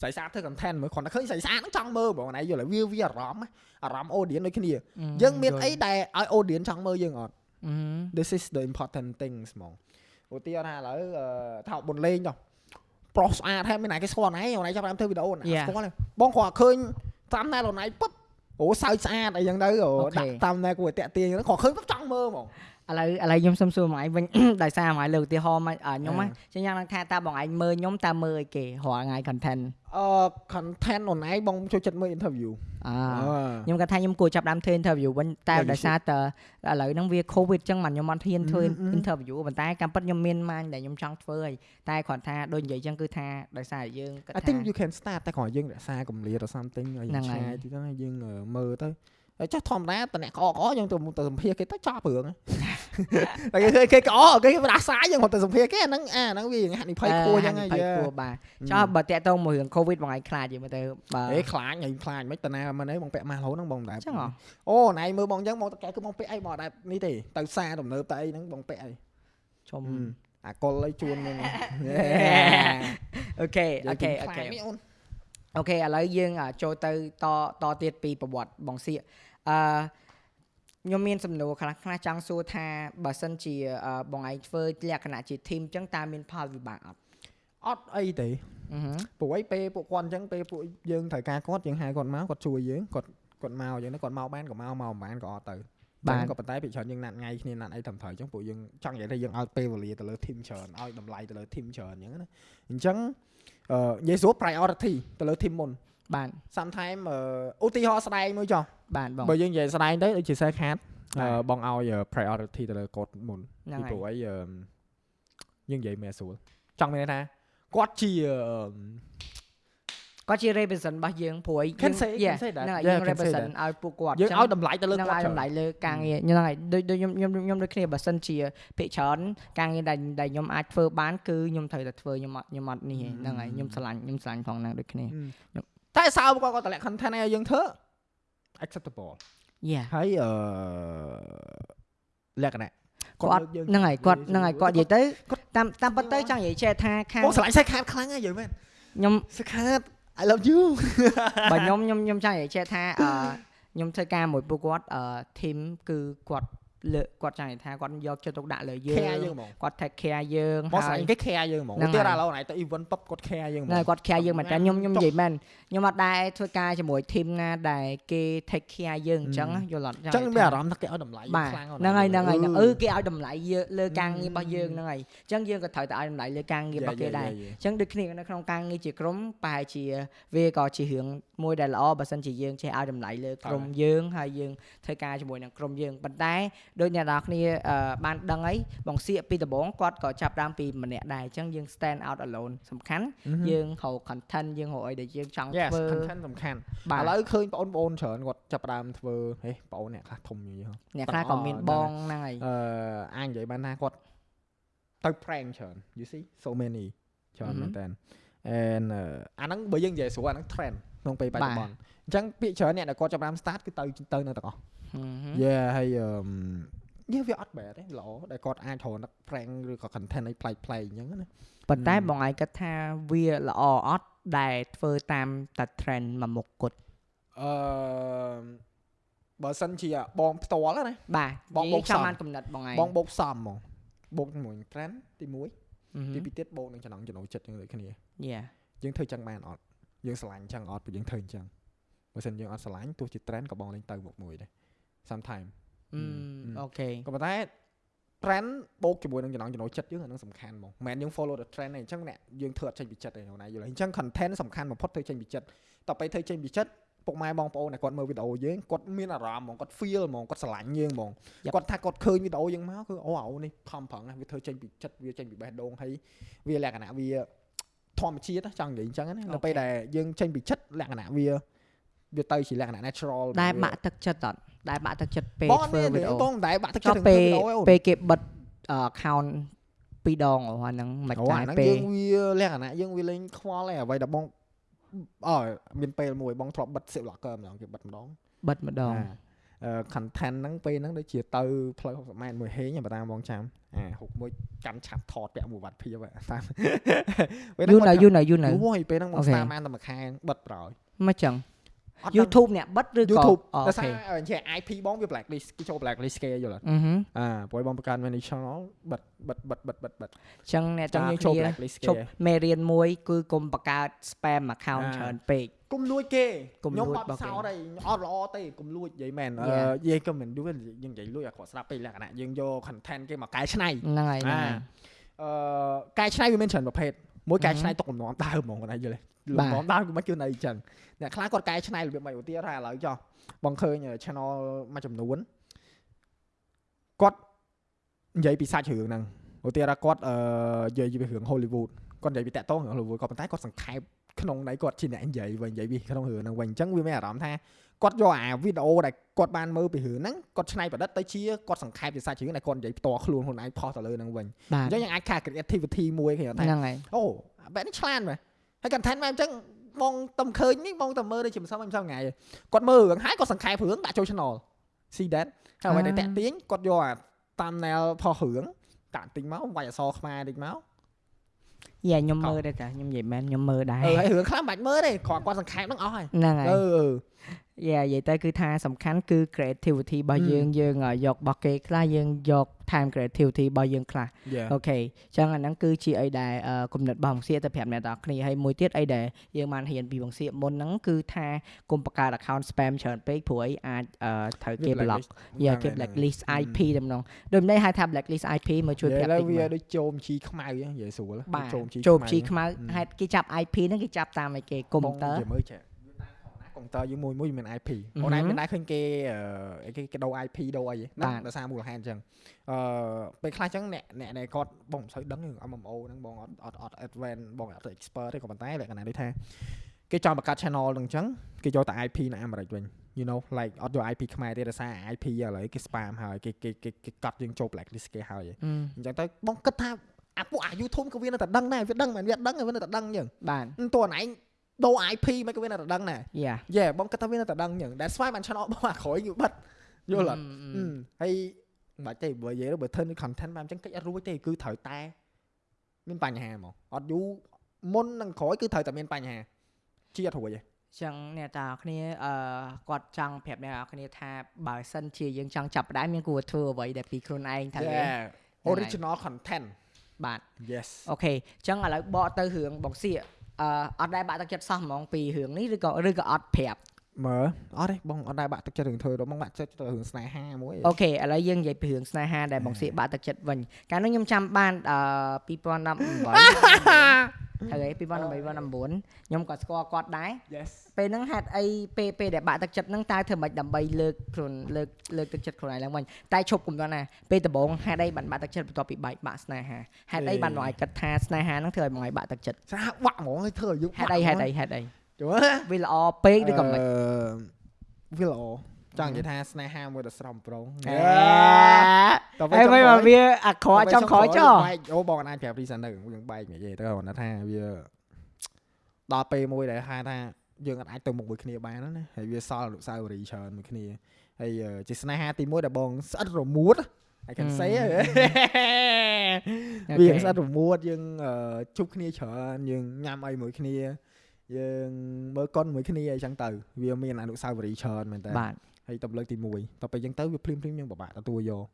ស្រីស្អាតធ្វើ content មើលគាត់តែឃើញស្រីស្អាតហ្នឹងចង់មើលហ្មងណៃយល់ហើយវាវាអារម្មណ៍អារម្មណ៍ audience ដូចគ្នាអឺយើងមានអីយល់ដែលឲ្យ audience ចង់មើលយើងអត់អឺ this is the important things ហ្មងឧទាហរណ៍ថាឥឡូវអឺថាបុនលេងចុះប្រុសស្អាតហើយមានណាគេស្គាល់ណៃអូនឯងចាប់បានធ្វើវីដេអូណា Yeah. ស្គាល់ទេបងគាត់ឃើញតាមណែអូនឯងពឹបអូសើចស្អាតអីចឹងទៅអូ Okay. ដាក់តាមណែគួរតែតាក់ទាញហ្នឹងគាត់ឃើញពឹបចង់មើលហ្មងឥឡូវឥឡូវខ្ញុំសុំសួរបងឯងវិញដោយសារបងឯងលើកឧទាហរណ៍មកអ่าខ្ញុំណាចឹងយ៉ាងថាតើបងឯងមើលខ្ញុំតើមើលអីគេរាល់ថ្ងៃ content អឺ content អូនឯងបងចូលចិត្តមើល interview អឺអឺខ្ញុំគាត់ថាខ្ញុំគួរចាប់ផ្ដើមធ្វើ interview វិញតែ Yeah, you ដោយសារតើឥឡូវហ្នឹងវា covid ចឹងបានខ្ញុំអត់ហ៊ានធ្វើអឺអឺ interview ប៉ុន្តែកម្មពិតខ្ញុំមានម៉ាញដែលខ្ញុំចង់ធ្វើហើយតែគ្រាន់ថាដូចនិយាយចឹងគឺថាដោយសារយើងគិត I ថា think you can start តែគ្រាន់យើងរក្សាកម្រិត or something ឲ្យហ្នឹងយើងហើយឆ្ងាយទីទៅហើយយើងអឺមើលទៅ ហើយចុះធម្មតាតអ្នកក្អកក្អកយើងទៅទៅសម្ភារគេទៅចប់រឿងតែគេឃើញគេក្អកគេផ្ដាសាយយើងគាត់ទៅសម្ភារគេអាហ្នឹងអាហ្នឹងវាហាក់និភ័យខ្ពស់ចឹងហើយភ័យយើខ្ពស់បាទចោះបើតាក់ទងមួយរឿង covid បងឯងខ្លាចយីមើលទៅបើអេខ្លាចហើយខ្លាចមិនតាណាមិនអីបងពាក់ម៉ាស់រហូតហ្នឹងបងមិនដែរចឹងហ៎អូណៃមើលបងចឹងបងតកែគឺបងពាក់អីបងអត់ដែរនេះទេទៅសារទំនើបតែអីហ្នឹងបងពាក់អីជុំអាកុលអីជួនហ្នឹងអូខេអូខេអូខេអូនអូខេឥឡូវយើងអាចូលទៅតតទៀតពីប្រវត្តិបងសៀក អឺខ្ញុំមានសំណួរខ្លះខ្លះចង់សួរថាបើសិនជាអឺបងឯងធ្វើលក្ខណៈជា team ចឹងតើមានផលវិបាកអត់អត់អីទេអឺហឺព្រោះអីពេលពួកគាត់អញ្ចឹងពេលពួកយើងត្រូវការគាត់យើងហៅគាត់មកគាត់ជួយយើងគាត់គាត់មកអញ្ចឹងគាត់មកបានក៏មកមកមិនបានក៏អត់ទៅបាទក៏ប៉ុន្តែពីច្រើនយើងណាត់ថ្ងៃគ្នាណាត់អីត្រឹមត្រូវអញ្ចឹងពួកយើងចង់និយាយថាយើងឲ្យពេលវេលាទៅលើ team ច្រើនឲ្យតម្លៃទៅលើ team ច្រើនអញ្ចឹងណាអញ្ចឹងអឺនិយាយស្រួល priority ទៅលើ team មុន បាទ sometimes អឺឧទាហរណ៍ស្ដែងមួយចុះបាទបងបើយើងនិយាយស្ដែងទៅដូចជា share card បាទអឺបងឲ្យ priority ទៅលើគាត់មុនហ្នឹងពីហើព្រោះយអីអឺយើងនិយាយមែនស្រួលចង់មានន័យថាគាត់ជាអឺគាត់ជា represent របស់យើងព្រួយ Can យើង say- can yeah, say that. ហ្នឹងហើយ Yeah, យើង can say represent ឲ្យពួកគាត់យើងចឹងឲ្យតម្លៃទៅលើនឹងគាត់ឲ្យច្រើនតម្លៃលើការងារហ្នឹងហើយដូចដូចខ្ញុំខ្ញុំខ្ញុំដូចគ្នាបើសិនជាភាគច្រើនការងារដែលដែលខ្ញុំអាចធ្វើបានគឺខ្ញុំត្រូវតែធ្វើខ្ញុំអត់ខ្ញុំអត់នេះទេហ្នឹងហើយខ្ញុំឆ្លាញ់ខ្ញុំឆ្លាញ់ផងហ្នឹងដូចគ្នា តែសើគាត់គាត់តម្លាក់ content ឲ្យយើងធ្វើ acceptable yeah ហើយអឺលក្ខណៈគាត់លើកយើងហ្នឹងហើយគាត់ហ្នឹងហើយគាត់និយាយទៅគាត់តាមតាមពិតទៅចង់និយាយចេះថាខាងបងឆ្លាញ់សាច់ខាតខ្លាំងហើយយល់មែនខ្ញុំសាច់ខាត I love you បើខ្ញុំខ្ញុំខ្ញុំចង់និយាយចេះថាអឺខ្ញុំធ្វើការមួយពួកគាត់អឺ team គឺគាត់ លើកគាត់ចង់និយាយថាគាត់យកចិត្តទុកដាក់លើយើង care យើងហ្មងគាត់ take care យើងបងហើឆ្លាយញ់គេ care យើងហ្មងហ្នឹងឧទាហរហើយណ៍ឥឡូវណៃទៅ event pop គាត់ care យើងហ្មងហ្នឹងហើយគាត់ care យើងមែនតើខ្ញុំខ្ញុំចុះនិយាយមែនខ្ញុំអត់ដែរធ្វើការជាមួយ team ណាដែលគេ take care យើងអញ្ចឹងយល់អត់អញ្ចឹងមានអារម្មណ៍ថាគេឲ្យតម្លៃយើងបាទខ្លាំងហ្នឹងហើយហ្នឹងហើយហ្នឹងអឺអឺគេឲ្យតម្លៃយើងលើការងាររបស់យើងហ្នឹងហើយអញ្ចឹងយើងក៏ត្រូវតែឲ្យតម្លៃលើការងាររបស់គេដែរ Yeah, yeah, yeah. អញ្ចឹងដូចគ្នានៅក្នុងការងារជាក្រុមប្រហែលជាវាក៏ជារឿងមួយដែលល្អបើសិនជាយើងចេះឲ្យតម្លៃលើក្រុមយើងហើយយើងធ្វើការជាមួយនឹងក្រុមយើងប៉ុន្តែដូចអ្នកនរគ្នាអឺបានដឹងហើយបងសៀកពីដំបូងគាត់ក៏ចាប់ផ្ដើមពីម្នាក់ដែរអញ្ចឹងយើង stand out alone សំខាន់យើងរក content យើងរកអីដែលយើងចង់ Yes ធ្វើ content សំខាន់បាទឥឡូវឃើញបងប្អូនច្រើនគាត់ចាប់ផ្ដើមធ្វើហេបងប្អូនអ្នកខ្លះធំយីហ៎អ្នកខ្លះក៏មានបងហ្នឹងហើយអឺអាចនិយាយបានថាគាត់ទៅ prank ច្រើន you see so many ច្រើនមែនតើ and អឺអាហ្នឹងបើយើងនិយាយស្រួលអាហ្នឹង trend ក្នុងពេលបច្ចុប្បន្នអញ្ចឹងពាក្យច្រើនអ្នកដែលគាត់ចាប់ផ្ដើម start គឺទៅទៅនៅទាំងអស់ហឹមហឹម យេហើយអឺយេវាអត់បែបទេល្អដែលគាត់អាចរកនឹក prank ឬក៏ content អីប្លែកៗអញ្ចឹងណាប៉ុន្តែហឹមបងឯងគិតថាវាល្អអត់ដែលធ្វើតាមតែ trend មួយមុខគត់អឺបើសិនជាបងផ្ទាល់ណាបាទបងនិបូយាកយចាំសំបានកំណត់បងឯងបងបូកសំហ្មងបូកជាមួយនឹង trend ទី1ហឹមទីពីរទៀតបូកនឹងចំណងចំណូលចិត្តយើងដូចគ្នា Yeah យើងធ្វើចឹងបានអត់យើងឆ្លាញ់ចឹងអត់ព្រោះយើងធ្វើអញ្ចឹងបើមិនយើងអត់ឆ្លាញ់ទោះជា trend ក៏បងលេងទៅមុខមួយដែរ sometime អឺអឺអូខេក៏ប៉ុន្តែ trend បូកជាមួយនឹងចំណងចំណូលចិត្តយើងអានឹងសំខាន់ហ្មងមិនមែនយើង follow the trend ទេអញ្ចឹងអ្នកយើងធ្វើអត់ចេញពីចិត្តទេណាយល់ទេអញ្ចឹង content សំខាន់បំផុតធ្វើចេញពីចិត្តតទៅធ្វើចេញពីចិត្តពុកម៉ែបងប្អូនដែលគាត់មើលវីដេអូយើងគាត់មានអារម្មណ៍ហ្មងគាត់ feel ហ្មងគាត់ស្រឡាញ់យើងហ្មង Yep. គាត់ថាគាត់ឃើញវីដេអូយើងមកគឺអូអាអូនេះខំប្រឹងណាស់វាធ្វើចេញពីចិត្តវាចេញពីបេះដូងហើយវាលក្ខណៈវាធម្មជាតិណាចង់និយាយអញ្ចឹងណានៅពេលដែលយើងចេញពីចិត្តលក្ខណៈវា វាទៅជាលក្ខណៈ natural ដែលវាបាក់ទឹកចិត្តអត់ដែលបាក់ទឹកចិត្តពេលបងអត់ធ្វើមានវីទេដេអូបងមិនដែលបាក់ទឹកចុះចិត្តនឹងពេលធ្វើវីដេអូឯងពេលគេបិទអឺ account ពីរដងអូហ្នឹងមិនអូតែអាហ្នឹងពេលយើងវាលក្ខណៈយើងវាលេងខ្វល់ឯងអ្វីដែលបងអើមានពេលមួយបងធ្លាប់បិទ zip locker ម្ដងគេបិទម្ដងបិទម្ដងអឺ content ហ្នឹងពេលហ្នឹងដូចជាទៅផ្លូវ60ម៉ែត្រមួយហេងបើតាមបងចាំអាហុកមួយកាន់ឆាប់ថតពាក់មួយវត្តភាពហ៎តាមពេលយូរនៅយូរនៅយូរនៅយូរហើយពេលហ្នឹងបងអូខេស្តាមបានតែមួយខែបិទប្រោយមកចឹងអត់ដឹង YouTube អ្នកបិទឬក៏ YouTube អូដោយខេសារអញ្ចឹង IP បងវា blacklist គេចូល blacklist គេយល់អត់អឺហឹមអាព្រោះបងបង្កើត manage channel បិទបិទបិទបិទបិទបិទអញ្ចឹងអ្នកចឹងទាំងយើងចូលគ្នា blacklist គេជប់មេរៀនមួយគឺកុំបង្កើត spam account អាច្រើនពេកគុំលួចគេកុំខ្ញុំលួចអត់របស់គេសោតទេអត់ល្អទេគុំលួចនិយាយមែនអឺ Yeah. យាយក៏មិនយល់យើងនិយាយលួចអាគាត់ស្ដាប់ពេកលក្ខណៈយើងយក content គេមកកែច្នៃហ្នឹងហើយហ្នឹងហើយអឺកែច្នៃវាមានច្រើនប្រភេទមួយកែអឺហឹមច្នៃទុកលំនាំដើមហ្មងគាត់ណាយល់ទេ លបាទំនាំដើមគឺមិនគឺនៅអញ្ចឹងអ្នកខ្លះគាត់កែច្នៃរបៀបមិនឧទាហរណ៍ថាឥឡូវចុះបងឃើញ channel មួយចំនួនគាត់និយាយពីសាច់រឿងហ្នឹងឧទាហរណ៍គាត់អឺនិយាយពីរឿង Hollywood គាត់និយាយពីតាក់ទងរឿង Hollywood គាត់ប៉ុន្តែគាត់សង្ខេបក្នុងន័យគាត់ជាអ្នកនិយាយវិញនិយាយពីក្នុងរឿងហ្នឹងវិញអញ្ចឹងវាមានអារម្មណ៍ថាគាត់យកអាវីដេអូដែលគាត់បានមើលពីរឿងហ្នឹងគាត់ច្នៃប្រឌិតទៅជាគាត់សង្ខេបជាសាច់រឿងដែលគាត់និយាយផ្ទាល់ខ្លួនខ្លួនឯងផុសទៅលើហ្នឹងវិញបាទអញ្ចឹងយើងអាចខា creativity មួយគេថាហ្នឹងហើយអូបែបនេះឆ្លាតមែន ហើយ content មកអញ្ចឹងបងតំឃើញនេះបងតំមើលដូចជាមិនសមមិនសមថ្ងៃគាត់មើលរឿងហើយគាត់សង្ខេបរឿងដាក់ចូល channel see that ហើយអ្វីដែលតាក់ទាញគាត់យកអា thumbnail ផុសរឿងតាក់ទិញមកវាយអក្សរខ្មែរតិចមកយ៉ាខ្ញុំកោមើលដែរតាខ្ញុំនិយាយមែនខ្ញុំមើលដែរអឺហើយរឿងខ្លះមិនបាច់មើលទេគ្រាន់គាត់សង្ខេបហ្នឹងអស់ហើយហ្នឹងហើយអឺអឺ យ៉ានិយាយទៅគឺថាសំខាន់គឺ creativity របស់ហឹមយើងយើងអ่ะយករបស់គេខ្លះយើងយក time creativity របស់យើងខ្លះ Yeah អូខេអញ្ចឹងអាហ្នឹងគឺជាអីដែលអឺគំនិតរបស់បង្សៀកទៅប្រាប់អ្នកទាំងអស់គ្នាហើយមួយទៀតអីដែលយើងបានរៀនពីបង្សៀកមុនហ្នឹងគឺថាកុំបង្កើត account spam ច្រើនពេកព្រោះអីអាចអឺត្រូវគេ block យ៉ាគេ blacklist IP តែម្ដងដូចនេះហៅថា blacklist IP មកជួយជួយប្រាប់ប្រាប់តិចវាមើលដូចជោមជីខ្មៅហ្នឹងនិយាយស្រួលបាទជោមជីចូលជីខ្មៅហឹមហេតុគេចាប់ IP ហ្នឹងគេចាប់តាមអីគេកុំព្យូទ័រនិយាយមើលចា កុំព្យូទ័រយើងមួយមួយមាន IP អឺហឹមអូនឯងមានដែរឃើញគេអឺអីគេគេដូរ IP ដូរអីហ្នឹងបាទដោយសារមូលហេតុអញ្ចឹងអឺពេលខ្លះអញ្ចឹងអ្នកអ្នកដែលគាត់បងមិនសូវដឹងរឿង MMO ហ្នឹងបងអត់អត់អត់ advance បងអត់ expert ទេក៏ប៉ុន្តែលក្ខណៈដូចថាគេចង់បង្កើត channel ហ្នឹងអញ្ចឹងគេយកតែ IP នៅអាមេរិកវិញ you know like អត់យក IP ខ្មែរទេដោយសារ IP ឥឡូវគេ spam ហើយគេគេគេគេកាត់យើងចូល blacklist គេហើយអឺអញ្ចឹងទៅបងគិតថាអាពួកអា YouTube ក៏វានៅតែដឹងដែរវាដឹងមែនវាដឹងវានៅតែដឹងអញ្ចឹងបាទតួឯង ដូរ IP មិនក៏វានៅតែដឹងដែរយ៉ាយេបងគិតថាវានៅតែដឹងអញ្ចឹង That's why បាន channel បងអាក្រោយគឺបិទយល់អត់អឺអឺហើយមិនបាច់ទេបើនិយាយទៅបើធ្វើនៅ content បានអញ្ចឹងកិច្ចអត់រួចទេគឺត្រូវតែមានបញ្ហាហ្មងអត់យូរមុននឹងក្រោយគឺត្រូវតែមានបញ្ហាជាអត់រួចទេចឹងអ្នកទាំងអស់គ្នាអឺគាត់ចង់ប្រាប់អ្នកទាំងអស់គ្នាថាបើសិនជាយើងចង់ចាប់ផ្ដើមយើងគួរធ្វើអ្វីដែលពីខ្លួនឯងថាទេ Yeah original content បាទ yes អូខេចឹងឥឡូវបកទៅរឿងបងសៀក អឺអត់ដែរបាក់ទឹកចិត្តសោះហ្មងពីរឿងនេះឬក៏ឬក៏អត់ប្រាប់ មើលអត់ទេបងអត់ដែរបាក់ទឹកចិត្តរឿងធ្វើទៅបងបាក់ចិត្តទៅរឿងស្នេហាមួយអូខេឥឡូវយើងនិយាយពីរឿងស្នេហាដែលបងសៀកបាក់ទឹកចិត្តវិញកាលនោះខ្ញុំចាំបានអឺ2018ហើយ2018 2019ខ្ញុំក៏ស្គាល់គាត់ដែរ yes ពេលហ្នឹងហេតុអីពេលពេលដែលបាក់ទឹកចិត្តហ្នឹងតើធ្វើម៉េចដើម្បីលើកខ្លួនលើកលើកទឹកចិត្តខ្លួនឯងឡើងវិញតែឈប់កុំដល់ណាពេលដំបូងហេតុអីបានបាក់ទឹកចិត្តបន្ទាប់ពីបែកបាក់ស្នេហាហេតុអីបានមកឲ្យគិតថាស្នេហាហ្នឹងធ្វើឲ្យមកឲ្យបាក់ទឹកចិត្តស្អាបាក់ហ្មងឲ្យធ្វើឲ្យយើងហេតុអីហេតុអីហេតុអី យល់ទេវាល្អពេកឬក៏មិនអឺវាល្អចង់និយាយថាស្នេហាមួយដ៏ស្រស់បំព្រងអេតើហើយមិនមកវាអាក្រក់ចំក្រោយចុះបែកអូបងអាចប្រាប់រីសិនទៅយើងបែកនិយាយទៅគាត់ថាវាដល់ពេលមួយដែលហៅថាយើងអាចទៅមុខមួយគ្នាបានណាហើយវាសល់អនុស្សាវរីយ៍ច្រើនមួយគ្នាហើយជាស្នេហាទី1ដែលបងស្អិតរមួត I can say វាស្អិតរមួតយើងជប់គ្នាច្រើនយើងញ៉ាំអីមួយគ្នា យើងមើលកុនមួយគ្នាអីចឹងទៅវាមានអនុស្សាវរីយ៍ច្រើនមែនតើបាទហើយទៅលើកទី1តទៅពេលយើងទៅវាភ្លាមភ្លាមយើងពិបាកទទួលយក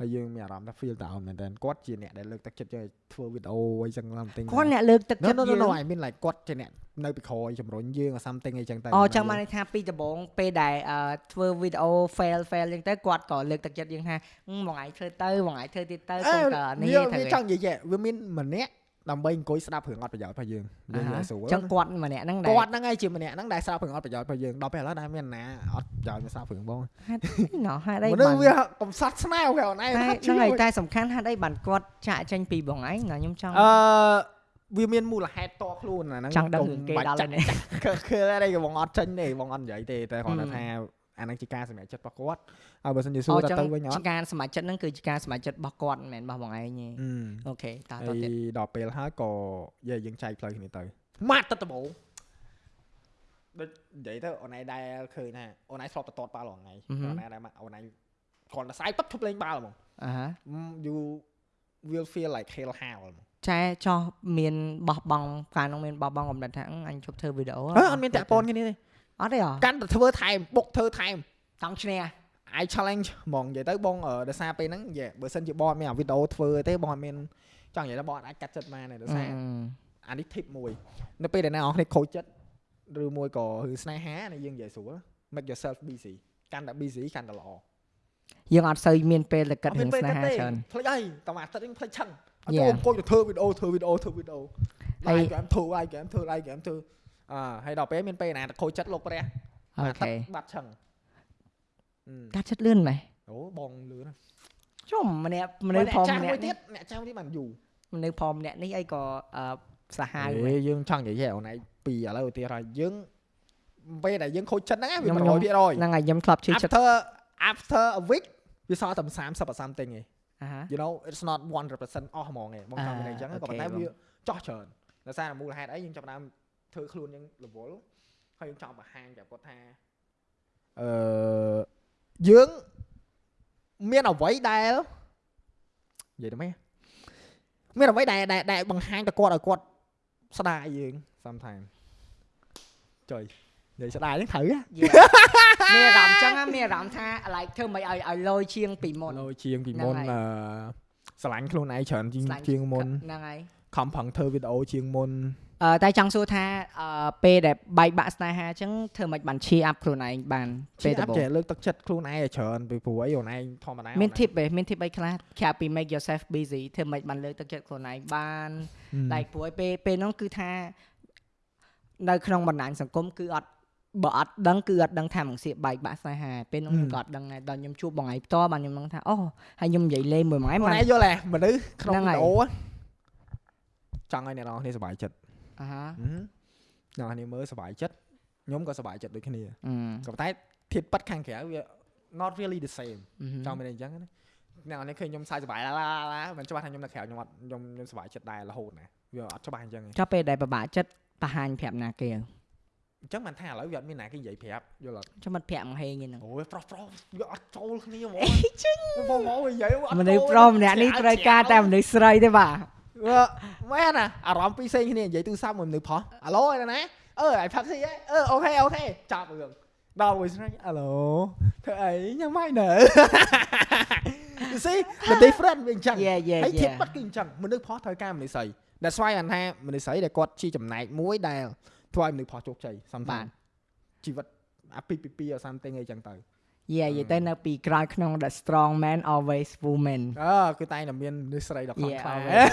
ហើយយើងមានអារម្មណ៍ថា feel down មែនតើគាត់ជាអ្នកដែលលើកទឹកចិត្តយើងឲ្យធ្វើវីដេអូអីចឹង something គាត់អ្នកលើកទឹក No ចិត្ត no យើ no ង no I mean like គាត់ជាអ្នកនៅពីក្រោយជំរុញយើង or something អីចឹងទៅអូចឹងបានន័យថាពីដំបូងពេលដែលអឺធ្វើវីដេអូ fail fail ចឹងទៅគាត់ក៏លើកទឹកចិត្តយើងថាហឹមមួយថ្ងៃធ្វើទៅមួយថ្ងៃធ្វើទៀតទៅអេកុំក៏នេះវាធ្វើវាចង់និយាយវាមានម្នាក់ ដើម្បីអង្គុយស្ដាប់រឿងអត់ប្រយោជន៍របស់យើងយើងនិយាយស្រួលចឹងគាត់ម្នាក់ហ្នឹងដែរគាត់ហ្នឹងហើយជាម្នាក់ហ្នឹងដែលស្ដាប់រឿងអត់ប្រយោជន៍របស់យើងដល់ពេលឥឡូវដែលមានណាអត់ប្រយោជន៍ស្ដាប់រឿងបងហេតុណោះហេតុអីមនុបាស្សនវាកំសត់ស្នែវគេអូនឯងតែហ្នឹងហើយតែសំខាន់ហេតុអីបានគាត់ចាក់ចេញពីបងឯងណាខ្ញុំចង់អឺវាមានមូលហេតុតខ្លួនអាហ្នឹងចង់ដឹងរឿងគេដល់ហើយនេះខឺខឺអីក៏បងអត់ចេញទេបងអត់និយាយទេតែគាត់ហឹមថា អាហ្នឹងជាការសម្រេចចិត្តរបស់គាត់ហើយបើសិនជាសួអូរចឹងទៅវិញអជាត់ការសម្រេចចិត្តហ្នឹងគឺជាការសម្រេចចិត្តរបស់គាត់មិនមែនរបស់បងឯងទេអឺអូខេតតហើយទៀតដល់ពេលហើយក៏យាយយើងចែកផ្លូវគ្នាទៅម៉ាត់ទៅដំបូងដូចនិយាយទៅអូនឯងដែលឃើញថាអូនឯងធ្លាប់ទៅតតបាល់រាល់ថ្ងៃអូនឯងដែលអូនឯងគ្រាន់តែស្អែកปั๊បឈប់លេងបាល់ហ្មងអាហា you will feel like hell how ហ្មងចែចោះមានបោះបង់កាលនោះមានបោះបង់កំណត់ថាអឺអញជប់ធ្វើវីដេអូអឺអត់មានតាក់ពនគ្នាទេ អត់ទេអ្ហ៎កាន់តែធ្វើថែមបុកធ្វើថែមចង់ឈ្នះ I challenge ហ្មងនិយាយទៅបងអឺដោយសារពេលហ្នឹងយេបើសិនជាបងអត់មានអាវីដេអូធ្វើទេបងអត់មានចង់និយាយទៅបងអត់អាចកាត់ចិត្តបានទេដោយសារអានេះ tip មួយនៅពេលដែលអ្នកនរគ្នាខូចចិត្តឬមួយក៏គឺស្នេហានេះយើងនិយាយស្រួល make yourself busy កាន់តែ busy កាន់តែល្អយើងអត់សូវមានពេលទៅគិតអត់រឿងពេលស្នេហាទេច្រើនផ្លេចអីតោះអាទិត្យនេះផ្លេចឆឹងអត់ Yeah. ចូលអង្គុយទៅធ្វើវីដេអូធ្វើវីដេអូធ្វើវីដេអូធ្វើវីដេអូហើយឡាយហ្គេមធ្វើឡាយហ្គេមធ្វើឡាយហ្គេមធ្វើ អើហើយដល់ពេលមានពេលណាទៅខូចចិត្តលោកព្រះអូអាទិខេត្យបាត់ឆឹងអឺកាត់ចិត្តលឿនម៉េះអូបងលឿនណាស់ជុំម្នាក់មនុស្សអ្នកផងចាស់ម្មួយនាក់ទៀនេះតអ្នកចាស់មួយទៀតបានយូរមនុស្សផងម្នាក់នេះអីក៏អឺសាហាវហេយើងចង់និយាយអូនឯងពីឥឡូវទៅទៀតហើយយើងពេលដែលយើងខូចចិត្តហ្នឹងវាខ្ញុំ100%ហ្នឹងហើយខ្ញុំធ្លាប់ជឿចិត្ត after after a week វាសល់តែ30 something ឯងអាហា you know it's not 100%អស់ហ្មងឯងបងចង់និយាយអញ្ចឹងអាក៏ប៉ុន្តែអូខេបងវាចោះច្រើនដោយសារតែមូលហេតុអីយើងចាប់ផ្ដើម ធ្វើខ្លួនយើងរវល់ហើយយើងចង់បង្ហាញប្រាប់គាត់ថាអឺយើងមានអ្វីដែលនិយាយទៅម៉េចមានអ្វីដែលដែលដែលបង្ហាញទៅគាត់ឲ្យគាត់ស្ដាយយើង sometimes ចុយនិយាយស្ដាយហ្នឹងត្រូវហ៎មានអារម្មណ៍ចឹងណាមានអារម្មណ៍ថា like ធ្វើមិនឲ្យឲ្យលយជាងពីមុនលោជាងពីមុនហ្នឹងហើយអឺស្រឡាញ់ខ្លួនឯងច្រើនជាងស្លាញ់ជាងមុនហ្នឹងហើយខំប្រឹងធ្វើវីដេអូជាងមុនអឺ តែចង់សួរថាអឺពេលដែលបែកបាក់ស្នេហាអញ្ចឹងធ្វើមិនបាន cheer up ខ្លួនឯងបានពេពេលលដំបូងចេះលើកទឹកចិត្តខ្លួនឯងឲ្យច្រើនពីព្រោះអីខ្លួនឯងធម្មតាមាន tip ទេមាន tip អីខ្លះក្រៅពី make yourself busy ធ្វើមិនបានលើកទឹកចិត្តខ្លួនឯងបានដៃ like ព្រោះឯពេលពេលហ្នឹងគឺថានៅក្នុងបណ្ដាញសង្គមគឺអត់បើអត់ដឹងគឺអត់ដឹងថាមកសៀកបែកបាក់ស្នេហាពេលហ្នឹងខ្ញុំក៏អត់ដឹងដែរដល់ខ្ញុំជួបបងឯងផ្ទាល់បានខ្ញុំដឹងថាអូហើយខ្ញុំនិយាយលេងមួយម៉ែខ្លួនបានឯងយល់ទេមនុស្សក្នុងហ្នឹងវីហើយដេអូចង់ឲ្យអ្នកនរគ្នាសប្បាយចិត្ត អាហាអ្នកនរគ្នាមើលសប្បាយចិត្តខ្ញុំក៏សប្បាយចិត្តដូចគ្នាអឺក៏ប៉ុន្តែធាតុប៉ັດខាងក្រៅវា not really the same អឺចង់មានអីចឹងណាអ្នកនរគ្នាឃើញខ្ញុំសើចសប្បាយឡាឡាឡាមិនច្បាស់ថាខ្ញុំនៅក្រៅខ្ញុំអត់ខ្ញុំខ្ញុំសប្បាយចិត្តដែររហូតណាវាអត់ច្បាស់អញ្ចឹងទេចុះពេលដែលពិបាកចិត្តបង្ហាញប្រាប់ណាគេអញ្ចឹងមិនថាឥឡូវវាអត់មានណាគេនិយាយប្រាប់យល់អត់ចុះមិត្តភក្តិមកហេងឯហ្នឹងអូយប្រុសប្រុសវាអត់ចូលគ្នាហ្មងចឹងបងមកនិយាយអត់មនុស្សប្រុសម្នាក់នេះត្រូវការតែមនុស្សស្រីទេបាទ មែនណាអារម្មណ៍ពីរផ្សេងគ្នានិយាយទូរស័ព្ទមួយមនុស្សផុសអាឡូឯណាអឺអាយផឹកស៊ីអើអឺអូខេអូខេចាប់រឿងដល់មួយស្រីអាឡូធ្វើអីញ៉ាំហើយណើ You see the difference វាអញ្ចឹងយេយេហើយយេធៀបបាត់គឺអញ្ចឹងមនុស្សផុសត្រូវការមនុស្សស្រី That's why អានថាមនុស្សស្រីដែលគាត់ជាចំណែកមួយដែលធ្វើឲ្យមនុស្សផុសជោគជ័យសំបាតាទជីវិតអាពីពីពីអ something អីចឹងទៅ យេយេទៅនៅពីក្រោយក្នុង the strong man always woman អឺគឺតែងតែមានមនុស្សស្រីដ៏ខ្លាំង Yeah, ខ្លា always.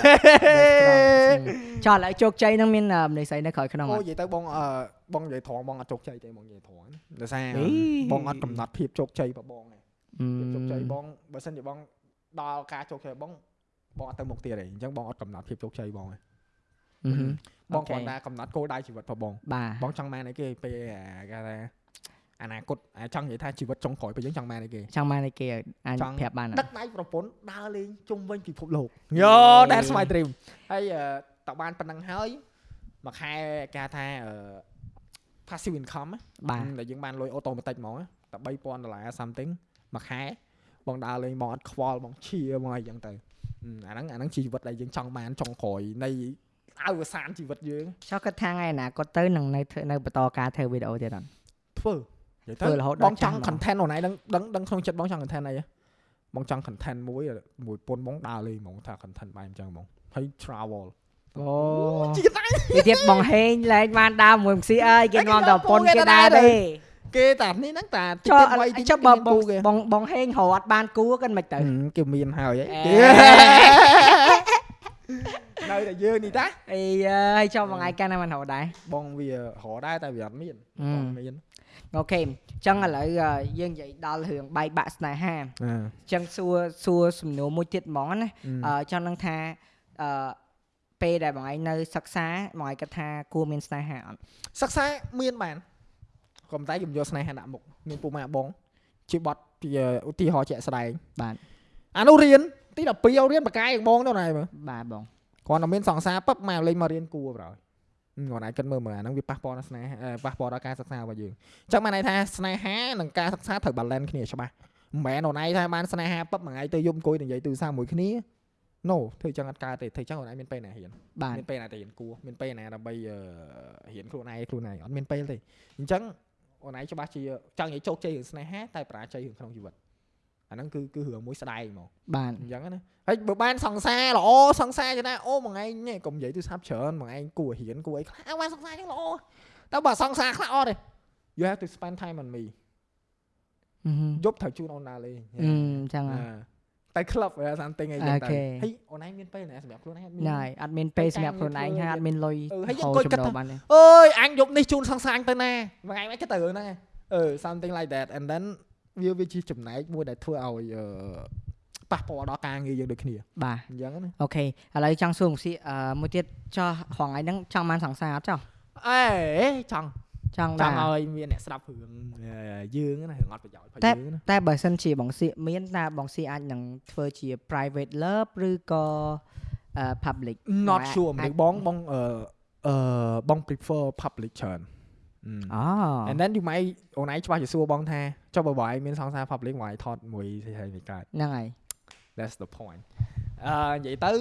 The strong ចុះឥឡូវជោគជ័យនឹងមានអឺមនុស្សស្រីនៅក្រោយក្នុងអូអត់និយាយទៅបងអឺបងនិយាយត្រង់បងអត់ជោគជ័យទេបងនិយាយត្រង់ណាដោយសារអីបងអត់កំណត់ភាពជោគជ័យរបស់បងទេអឺភាពជោគជ័យបងបើសិនជាបងដល់ការជោគជ័យបងបងអត់ទៅមុខទៀតទេអញ្ចឹងបងអត់កំណត់ភាពជោគជ័យបងទេអឺហឹមបងអូខេគ្រាន់តែកំណត់គោលដៅជីវិតរបស់បងបាទបងចង់បានអីគេពេលអាគេថា អនាគតអាចចង់និយាយថាជីវិតចុងក្រោយពេលយើងចង់បានអីគេចង់បានអីគេអាចចង់ប្រាប់បានអដឹត់កដៃប្រពន្ធដើរលេងជុំវិញពិភពលោកយេយោ that's my dream ហើយអឺតើបានប៉ុណ្ណឹងហើយមួយខែគេហៅថាអឺ passive income ណាបាទដែលយើងបានលុយអូតូម៉ាទិកហ្មងណាតែ3000ដុល្លារ something មួយខែបងដើរលេងបងអត់ខ្វល់បងឈៀបងអីចឹងទៅអឺអាហ្នឹងអាហ្នឹងជីវិតដែលយើងចង់បានចុងក្រោយនៃអវសានជីវិតយើងចុះគាត់ថាថ្ងៃអនាគតទៅនឹងនៅធ្វើនៅបន្តការធ្វើវីដេអូទៀតអត់ធ្វើ និយាយធ្វើទៅរហូតដល់បងចង់ចាស់ហ្មង content អូនឯងដឹងដឹងដឹងក្នុងចិត្តបងចង់ content អីហ៎បងចង់ content មួយមួយពុនបងដើរលេងហ្មងថា content បែបអញ្ចឹងហ្មងហើយ travel អូជីតាំងនេះទៀតបងហេងលែងបានដើរមួយ MC អើយគេនាំតែប្រពន្ធគេដែរទេគេតានេះហ្នឹងតាតិចចុះទៀតវ័យតិចចុះបើមានបងគូគេបងបងហេងរត់បានគូគាត់មិនទៅហឹមគេមានហើយហីអេនៅតែយើងនេះតាអីហើយចុះបងឯងកាន់តែមិនរត់ដែរបងវារកដែរតែវាអត់មានហឹមបងមាន អូខេអញ្ចឹងឥឡូវអឺយើងនិយាយដល់រឿងបែកបាក់ស្នេហាអឺអញ្ចឹងសួរសួរសំណួរមួយទៀតហ្មងណាអឺចង់នឹងថាអឺពេលដែលបងឯងនៅសិក្សាបងឯងគិតថាគួរមានស្នេហាអត់សិក្សាមានបានក៏ប៉ុន្តែខ្ញុំយកស្នេហាដាក់មុខមានពូម៉ាក់បងជាបត់ជាឧទាហរណ៍ជាក់ស្ដែងបាទអានោះរៀនទី12ឲ្យរៀនបកាយឲ្យបងទៅណែមើលបាទបងគាត់តែមានសង្សារពឹបមកលេងមករៀនគួរប្រហើយ គាត់អាចគិតមើលមើលអាហ្នឹងវាប៉ះពាល់ដល់ស្នេហាអឺប៉ះពាល់ដល់ការសិក្សារបស់យើងអញ្ចឹងបានន័យថាស្នេហានិងការសិក្សាត្រូវ balance គ្នាច្បាស់មិនមែនអូនឯងថាបានស្នេហាពឹបមួយថ្ងៃទៅយប់អង្គុយនិយាយទូរស័ព្ទមួយគ្នា no ធ្វើអញ្ចឹងអត់កើតទេធ្វើអញ្ចឹងអូនឯងមានពេលណារៀនបាទមានពេលណាទៅរៀនគួរមានពេលណាដើម្បីអឺរៀនខ្លួនឯងខ្លួនឯងអត់មានពេលទេអញ្ចឹងអូនឯងច្បាស់ជាចង់និយាយជោគជ័យរឿងស្នេហាតែបរាជ័យរឿងក្នុងជីវិត អាហ្នឹងគឺគឺរឿងមួយស្ដែងហ្មងបាទអញ្ចឹងណាហើយបើបានសង្សារល្អសង្សារចឹងណាអូមួយថ្ងៃនេះកុំនិយាយទូរស័ព្ទច្រើនមួយថ្ងៃគួររៀនគួរអីខ្លះបានសង្សារចឹងល្អតែបើសង្សារខ្លះអត់ទេ you have to spend time on me យប់ត្រូវជូនអូនណាលេងអឺចឹងហ่ะតែ club វា something អីចឹងអូទៅខេហើយអូនឯងមានពេលណាសម្រាប់ខ្លួនឯងអត់មានណៃអត់មានពេលសម្រាប់ខ្លួនឯងហើយអត់មានលុយអឺហើយយើងហូរអង្គុយគិតចំណូលថាបានទេអើយអញយប់នេះជូនសង្សារអញទៅណាមួយថ្ងៃមិនគិតទៅរឿងហ្នឹងឯងអឺ something like that and then វាវាជាចំណែកមួយដែលធ្វើឲ្យអឺប៉ះពាល់ដល់ការងារយើងដូចគ្នាបាទអញ្ចឹងណាអូខេឥឡូវចង់សួរមកស៊ីអឺមួយទៀតចោះហងៃហ្នឹងចង់បានសង្សារអត់ចោះអេចង់ចង់ចដែរង់ឲ្យមានអ្នកស្ដាប់រឿងអឺយើងណារឿងអត់ប្រយោជន៍ផងយើងណាតែបើសិនជាបងសៀកមានតើបងសៀកអាចនឹងធ្វើជា private love ឬក៏អឺ public not អាច sure អាចមិនបងបងអឺអឺបង prefer public ច្រើន អឺអូ and then you might អូនឯងច្បាស់ជាសួរបងថាចុះបើបងឯងមានសង្សារ public បងឯងថតមួយស្អីស្អីកើតហ្នឹងហើយ that's the point អឺនិយាយទៅ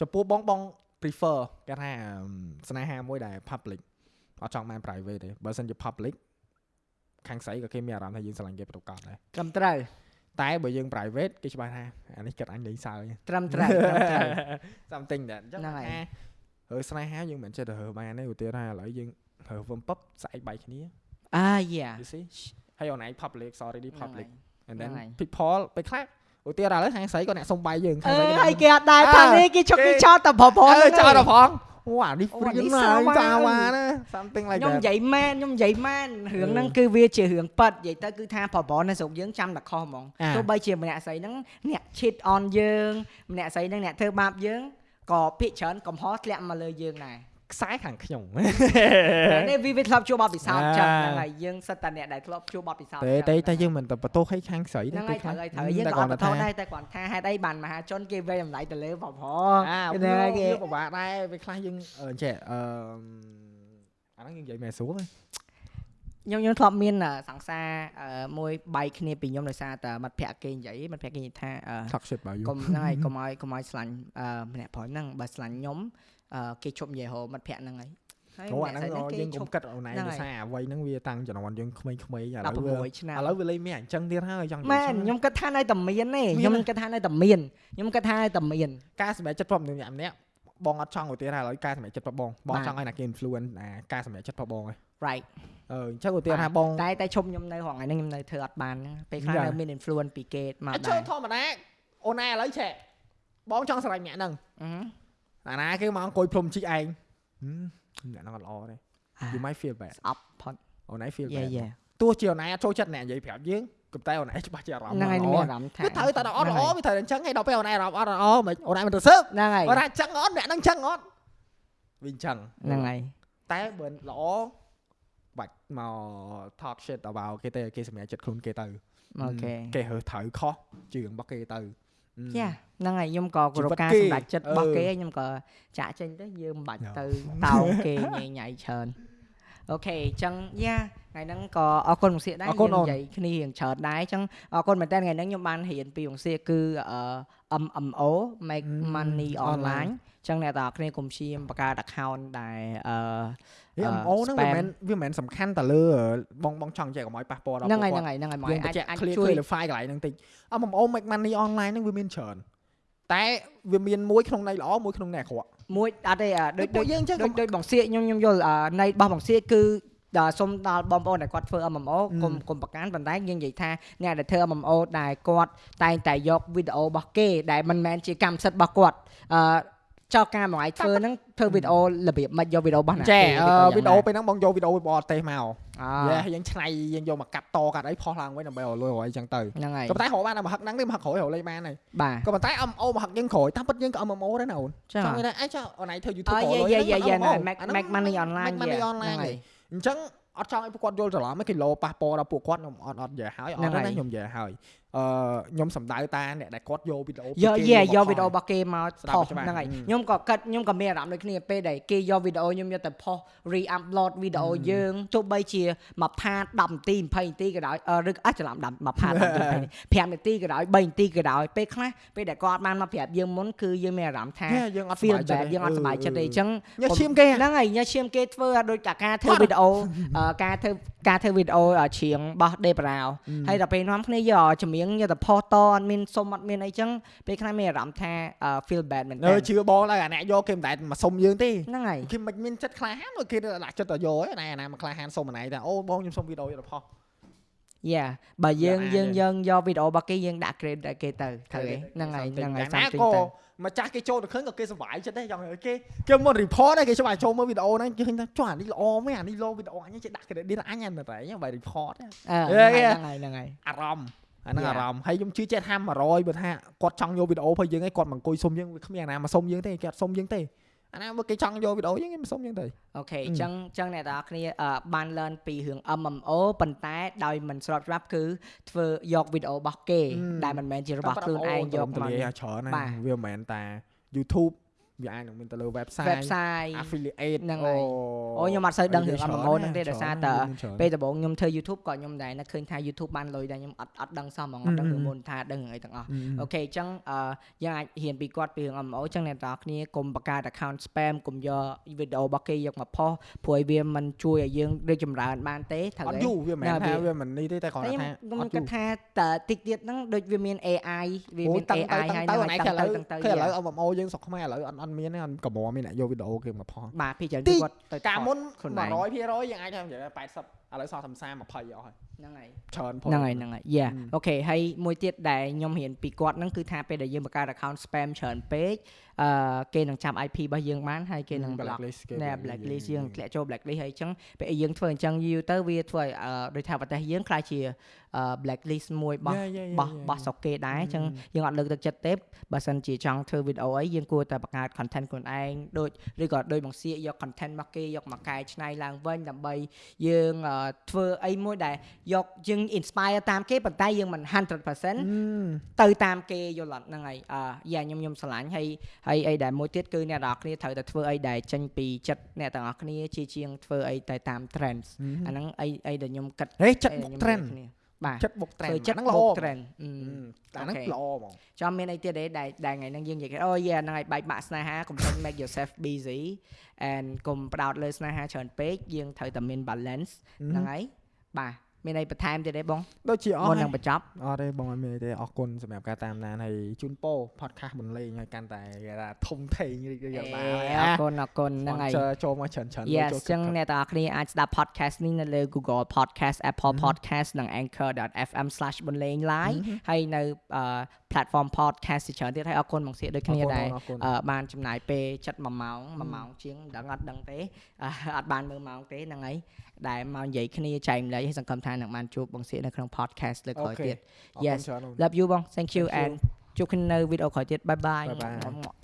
ចំពោះបងបង prefer គេថាអឺស្នេហាមួយដែល public អត់ចង់បាន private ទេបើសិនជា public ខាងស្រីក៏គេមានអារម្មណ៍ថាយើងស្រឡាញ់គេប្រកបដែរត្រឹមត្រូវតែបើយើង private គេច្បាស់ថាអានេះគិតអញលេងសើចត្រឹមត្រូវត្រឹមត្រូវ something that អញ្ចឹងហ្នឹងហើយថារើស្នេហាយើងមិនចិត្តទៅរើបានទេឧទាហរណ៍ថាឥឡូវយើង រើវឹមពឹបស្អែកបែកគ្នាអា yeah you see ហើយអូនឯង public sorry ហ្នឹង public ហើយ and then ហ្នឹងហើយ people ពេលខ្លះឧទាហរណ៍ឥឡូវខាងស្រីក៏អ្នកសុំបាយយើងខាអឺងស្រីក៏ហើយគេអត់ដែរអើថានេះគេជុកគេគេចោលតែប្រព័ន្ធអឺចោលដល់ផងអូអានេះអូព្រៀអានេះនណាសាវ៉ាសាវ៉ាណា something like ខ្ញុំ that និយាយមែនខ្ញុំនិយាយមែនរឿងហ្នឹងគឺវាជារឿងប៉ិតនិយាយទៅគឺថាប្រព័ន្ធនៅស្រុកយើងចាំតែខុសហ្មងអាទោះបីជាម្នាក់ស្រីហ្នឹងអ្នក cheat on យើងម្នាក់ស្រីហ្នឹងអ្នកធ្វើបាបយើងក៏ភាកច្រើនកំហុសធ្លាក់មកលើយើងដែរ ខ្សែខាងខ្ញុំនេះវាវាធ្លាប់ជួបបទពិសោធន៍ចឹងអាហ្នឹងហើយយើងសិតតែអ្នកដែលធ្លាប់ជួបបទពិសោធន៍តែចឹងតែតែហ្នឹងយើងមិនទៅបន្ទោសឲ្យខាងស្រីហ្នឹងហើយត្រូវហើយត្រូវយើងតែក៏អគាត់ត់បន្ទោសថាដែរតែគាត់ថាហេតុអីបានមហាជនគេវាយតម្លៃទៅលើប្រព័អាន្ធវាហ្នឹងហើយគេវាពិបាកដែរពេលខ្លះយើងអឺចេះអឺអាហ្នឹងយើងនិយាយមែនស្រួលទេខ្ញុំខ្ញុំធ្លាប់មានអឺសង្សារអឺមួយបែកគ្នាពីខ្ញុំដោយសារតែមិត្តភក្តិគេនិយាយមិត្តភក្តិគេនិយាយថាអឺ talk shit about you កុំហ្នឹងហើយកុំឲ្យកុំឲ្យស្លាញ់អឺម្នាក់ប្រុសហ្នឹងបើស្លាញ់ខ្ញុំអឺ គេជប់និយាយហៅមិត្តភក្តិហ្នឹងហើយហើយអូម្អានាក់ហ្នឹងស្រីហ្នឹងគេយើងជកុំប់គិតអូនឯងហ្នឹងដោយហើយសារអ្វីហ្នឹងវាតាំងជំនាន់យើងក្មេងៗឥឡូវវា16ឆ្នាំឥឡូវវាលេងមានអញ្ចឹងទៀតហើយចង់និយាយមែនចឹងខ្ញុំគិតថានៅតែមានទេមានខ្ញុំគិតថានៅតែមានខ្ញុំគិតថានៅតែមានការសម្រេចចិត្តប្រាប់ម្នាក់ម្នាក់បងអត់ចង់ឧទាហរណ៍ឥឡូវការសម្រេចចិត្តប្រាប់បងបងបាទចង់ឲ្យណាគេ influence អាការសម្រេចចិត្តប្រាប់បងឯង right អឺអញ្ចឹងឧទាហរណ៍ថាបងតែតែឈប់ខ្ញុំនៅរងថ្ងៃហ្នឹងខ្ញុំនៅធ្វើអត់បានណាពេលខ្លះយ៉ានៅមាន influence ពីគេមកអាចដែចូលរធម្មតាអូនឯងឥឡូវឆែបងចង់ស្រឡាញ់អ្នកហ្នឹង អឺអាណាគេមកអង្គុយភ្លុំជីកឯងហឹមអ្នកហ្នឹងអត់ល្អទេអា you might feel bad ស្អប់ផុតអូនឯង feel យេ bad យេទោះជាអូនឯងអត់ចូលចិត្តអ្នកនិយាយប្រាប់យើងក៏តែអូនឯងច្បាស់ជាអារម្មណ៍ហ្នឹងហើយល្អមានអារម្មណ៍ថាគឺត្រូវតែដល់អត់ហ្នឹងល្អហើយវាត្រូវតែអញ្ចឹងហើយដល់ពេលអូនឯងអារម្មណ៍អត់ល្អមិនអូនឯងមិនទៅសើបហ្នឹងហើយអូនឯងអញ្ចឹងអត់អ្នកហ្នឹងអញ្ចឹងអត់វាអញ្ចឹងហ្នឹងហើយតែបើល្អបាច់មក talk shit about គេទេគេសម្រេចចិត្តខ្លួនគេទៅអូខេគេរើសត្រូវខុសជឿងរបស់គេទៅ យ៉ាហ្នឹងហើយខ្ញុំក៏គោរពការជីវិតគេសម្រេចចិត្តរបស់អឺគេខ្ញុំក៏ចាក់ចេញទៅយើងមិនបាច់យ៉ាទៅតោងគេញ៉ៃញ៉ៃច្រើនអូខេអញ្ចឹងយ៉ាថ្ងៃហ្នឹងក៏អរគុណមកសៀកដែរអរគុណយើងអូននិយាយគ្នារៀងច្រើនដែរអញ្ចឹងអរគុណមែនតើថ្ងៃហ្នឹងខ្ញុំបានរៀនពីមកសៀកគឺអឺ MMO make money online អញ្ចឹងអ្នកទាំងអស់គ្នាកុំព្យាយាមបង្កើត account ដែលអឺវាអឺ MO ហ្នឹងវា spam មិនវាមិនមែនសំខាន់តែលើបងបងចង់ចែកកុំឲ្យប៉ះពាល់ដល់ហ្នឹងហើយពួកហ្នឹងគាត់ហើយហ្នឹងហើយមកយើងអាចបញ្ជាក់អាច clear ជួយ clarify កន្លែងហ្នឹងតិច MO make money online ហ្នឹងវាមានច្រើនតែវាមានមួយក្នុងន័យល្អមួយក្នុងន័យអាក្រក់មួយអត់ទេអ่ะដូចពួកដូចយើងចឹងដូចដូចបងសៀកខ្ញុំខ្ញុំយល់អឺនៃរបស់បងសៀកគឺដល់សុំដល់បងប្អូនដែលគាត់ធ្វើ MMO កុំកុំប្រកាន់ប៉ុន្តែយើងនិយាយថាអ្នកដែលធ្វើ MMO ដែលគាត់តែងតែយកវីដេអូរបស់គេដែលមិនមែនជាកម្មសិទ្ធិរបស់គាត់អឺ ចោលការមួយថ្ងៃធ្វើហ្នឹងធ្វើវីដេអូរបៀបមិនយកវីដេអូរបស់ណាចែគេអឺយ៉ាងវីដេអូណាពេលហ្នឹងបងយកវីដេអូបរទេសមកអយេយើងឆ្នៃយើងយកមកកាត់តកាត់អីផុសឡើងវិញដើម្បីឲ្យលុយរយអញ្ចឹងទៅហ្នឹងហើយក៏ប៉ុន្តែរកបានតែមហឹកហ្នឹងទេមហឹកក្រោយរកលេខបានហើយបាទក៏ប៉ុន្តែ MO មហឹកយើងក្រោយតាមពិតយើងក៏ MMO ដែរណាអូនចាចង់និយាយថាអីចុះអូនឯងធ្វើ YouTube អឺក៏លុយយេយេយេហ្នឹង make MMO make money online make money យ៉ា online ហ្នឹងហើយអញ្ចឹងអត់ចង់ឲ្យពួកគាត់យល់ច្រឡំឯងគីឡូប៉ះពាល់ដល់ពួកគាត់ខ្ញុំអត់អត់និយាយហើយអត់ហ្នឹងទេហើយណាខ្ញុំនិយាយហើយ អឺខ្ញុំសំដៅតាអ្នកដែលគាត់យកវីដេអូពីយកគេយេមកយកផុសវីដេអូរបស់គេមកស្ដាប់ផុសច្បាស់ហ្នឹងហើយហឹមខ្ញុំក៏គិតខ្ញុំក៏មានអារម្មណ៍ដូចគ្នាពេលដែលគេយកវីដេអូខ្ញុំយកទៅផុស re-upload វីដេអូយើងទោះបីជាមួយផាត10នាទី20នាទីក៏ដោយអឺឬអត់ច្រឡំ10មួយផាត10នាទី5នាទីក៏ដោយ3នាទីក៏ដោយពេលខ្លះពេលដែលគាត់បានមកប្រាប់យើងមុនគឺយើងមានអារម្មណ៍ថាហេយើងអត់ feel សប្បាយចិត្ត bad យើងអត់សប្បាយចិត្តទេអញ្ចឹងញ៉ាំឈាមគេហ្នឹងហើយញ៉ាំឈាមគេធ្វើឲ្យដូចតែការធ្វើវីដេអូអឺការធ្វើការធ្វើវីដេអូច្រៀងរបស់ Debra ហើយដល់ពេលនាំគ្នាយកចម្រៀងយកទៅផុសតអត់មានសុំអត់មានអីចឹងពេលខ្លះមានអារម្មណ៍ថាអឺ feel bad មែនតើអឺជឿបងឡើយអាអ្នកយកគេមិនដែលមកសុំយើងទេហ្នឹងហើយគេមិនមានចិត្តក្លាហានគេដាក់ចិត្តទៅយកឯណាណាមកក្លាហានសុំម្នាក់ថាអូបងខ្ញុំសុំវីដេអូយកទៅផុសយ៉ាបើយើងយកអាចយើងទេយើងយកវីដេអូរបស់គេយើងដាក់ grade ដល់គេទៅត្រូវទេហ្នឹងហើយហ្នឹងហើយណា something ក៏ទៅម្ចាស់គេចូលទៅឃើញក៏គេសុបាយចិត្តដែរចង់ឲ្យគេគេមក report ដែរគេច្បាស់ចូលមើលវីដេអូហ្នឹងគេឃើញថាចុះអានេះល្អមែនអានេះលោវីដេអូអញចេះដាក់ credit អញហ្នឹងតែអញបើ report ណាអឺយេហ្នឹងហើយហ្នឹងហើយអារម្មណ៍ អាហ្នឹង Yeah. អារម្មណ៍ហើយខ្ញុំជឿចិត្តថា100បើថាគាត់ចង់យកវីដេអូរបស់យើងឯងគាត់មកអង្គុយសុំយើងវាគ្មានអាណាមកសុំយើងទេគេអត់សុំយើងទេអាណាបើគេចង់យកវីដេអូយើងគេមិនសុំយើងទេអូខេអញ្ចឹងអញ្ចឹងអ្នកទាំងអស់គ្នាអឺបាន learn ពីរឿង MMO ប៉ុន្តែដោយមិនស្របច្បាប់គឺធ្វើយកវីដេអូរបស់គេហឹមដែលមិនមែនជារបស់ខ្លួនឯងយកទៅមកលាច្រើនណាបាទវាមិនមែនតា YouTube វាអាចនឹងមានទៅលើ website website affiliate ហ្នឹងហើយអូខ្ញុំអត់សូវដឹងរឿង MMO ហ្នឹងទេដោយសារតែច្រើនពេលដំបូងខ្ញុំធ្វើ YouTube ក៏ខ្ញុំដែរនឹកឃើញថា YouTube បានលុយដែរខ្ញុំអត់អត់ដឹងសោះហ្មងអត់ដឹងរឿងមុនថាដឹងរឿងអីទាំងអស់អូខេអញ្ចឹងអឺយើងអាចហ៊ានពីគាត់ពីរឿង MMO អញ្ចឹងអ្នកទាំងអស់គ្នាកុំបង្កើត account spam កុំយកវីដេអូរបស់គេយកមកផុសព្រោះឲ្យវាមិនជួយឲ្យយើងរីកចម្រើនបានទេត្រូវអត់ទេយូរវាមិនមែនណាថាវាវាមិននេះទេតែគ្រាន់តែតែខ្ញុំថាខ្ញុំគិតថាតើតិចទៀតហ្នឹងដូចវាមាន AI វាមានតាំងទៅ AI តាំហើយងទៅហ្នឹងណៃហើយគេឥឡូវតាំងទៅគេឥឡូវយ៉ា MMO យើងស្រុកខ្មែរឥឡូវអត់អត់មានទេអត់កម្រមានអ្នកយកវីដេអូគេមកផុសបាទពីច្រើនទីគឺគាត់ទៅកាលមុនខ្លួនឯង100%យើងអាចថានិយាយ80 ឥឡូវសល់តែ30 20អស់ហើយហ្នឹងហើយច្រើនផុសហ្នឹងហើយហ្នឹងហើយយ៉ាហឹមអូខេហើយមួយទៀតដែលខ្ញុំរៀនពីគាត់ហ្នឹងគឺថាពេលដែលយើងបង្កើត account spam ច្រើនពេកអឺគេនឹងចាប់ IP របស់យើងបានហើយគេនឹង block blacklist គេណែ blacklist យើងធ្លាក់ចូល blacklist ហើយអញ្ចឹងពេលយើងធ្វើអញ្ចឹងយូរទៅវាធ្វើឲ្យអឺដូចថាប្រទេសយើងខ្លាចជាអឺ blacklist មួយរបស់ Yeah, yeah, yeah, បោះ yeah. បោះស្រុកគេដែរអញ្ចឹងយើងអត់លើកទឹកចិត្តទេបើសិនជាចង់ធ្វើវីដេអូអីយើងគួរតែបង្កើត content ខ្លួនឯងដូចឬក៏ដូចបង្សៀកយក content របស់គេយកមកកែច្នៃឡើងវិញដើម្បីយើងអឺធ្វើអីមួយដែលយកយើង inspire តាមគេប៉ុន្តែយើងមិន100%ទៅតាមគេយល់អត់ហ្នឹងហើយអឺយ៉ាខ្ញុំខ្ញុំឆ្លាញ់ហើយហើយអីដែលមួយទៀតគឺអ្នកទាំងអស់គ្នាត្រូវតែធ្វើអីដែលចេញពីចិត្តអ្នកទាំងអស់គ្នាជាជាងធ្វើអីទៅតាម trends អាហ្នឹងអីអីដែលខ្ញុំគិតហេចិត្តអីបុកខ្ញុំ trend និយាយគ្នាបាទចិត្តបុក trend ធ្វើចិត្តហ្នឹងល្អបុក trend អឺអាហ្នឹងអូខេល្អហ្មងចាំមានអីទៀតទេដែលដែលថ្ងៃហ្នឹងយើងនិយាយគេអូយហ្នឹងហើយបែកបាក់ស្នេហាកុំចេញ make yourself busy and កុំផ្ដោតលើស្នេហាច្រើនពេកយើងត្រូវតែមាន balance ហ្នឹងហើយបាទមានអីបន្ថែមទៀតទេបងដូចជាអស់មុនហើនឹងយបញ្ចប់អត់ទេបងអត់មានអីទេអរគុណសម្រាប់ការតាមដានហើយជូនពរ podcast បន្លេងឲ្យកាន់តែគេថាធំធេងរីករាយអឡើងរគុណអរគុណហ្នឹងហើយ Sponsor ចូលមកច្រើនច្រើន Yes ចូលចឹងអ្នកទាំងអស់គ្នាអាចស្ដាប់ podcast នេះនៅលើ Google Podcast Apple Podcast និង Anchor.fm/ បន្លេង live ហើយនៅអឺ platform podcast ជាច្រើនទៀតហើយអរគុណបងសៀកដូចគ្នាដែរអរគុណអឺបានចំណាយពេលចិត្ត1ម៉ោង1ម៉ោងជាងមិនដឹងអត់ដឹងទេអឺអត់បានមើលម៉ោងទេហ្នឹងហើយដែលមកនិយាយគ្នាចែកម្លែកឲ្យសង្ឃឹមថានឹងបានជួបបងសៀកនៅក្នុង podcast លើកក្រោយទៀតអរគុណ Yes ច្រើន love you បង thank you Thank you. and ជួបគ្នានៅវីដេអូក្រោយទៀត bye bye Bye bye.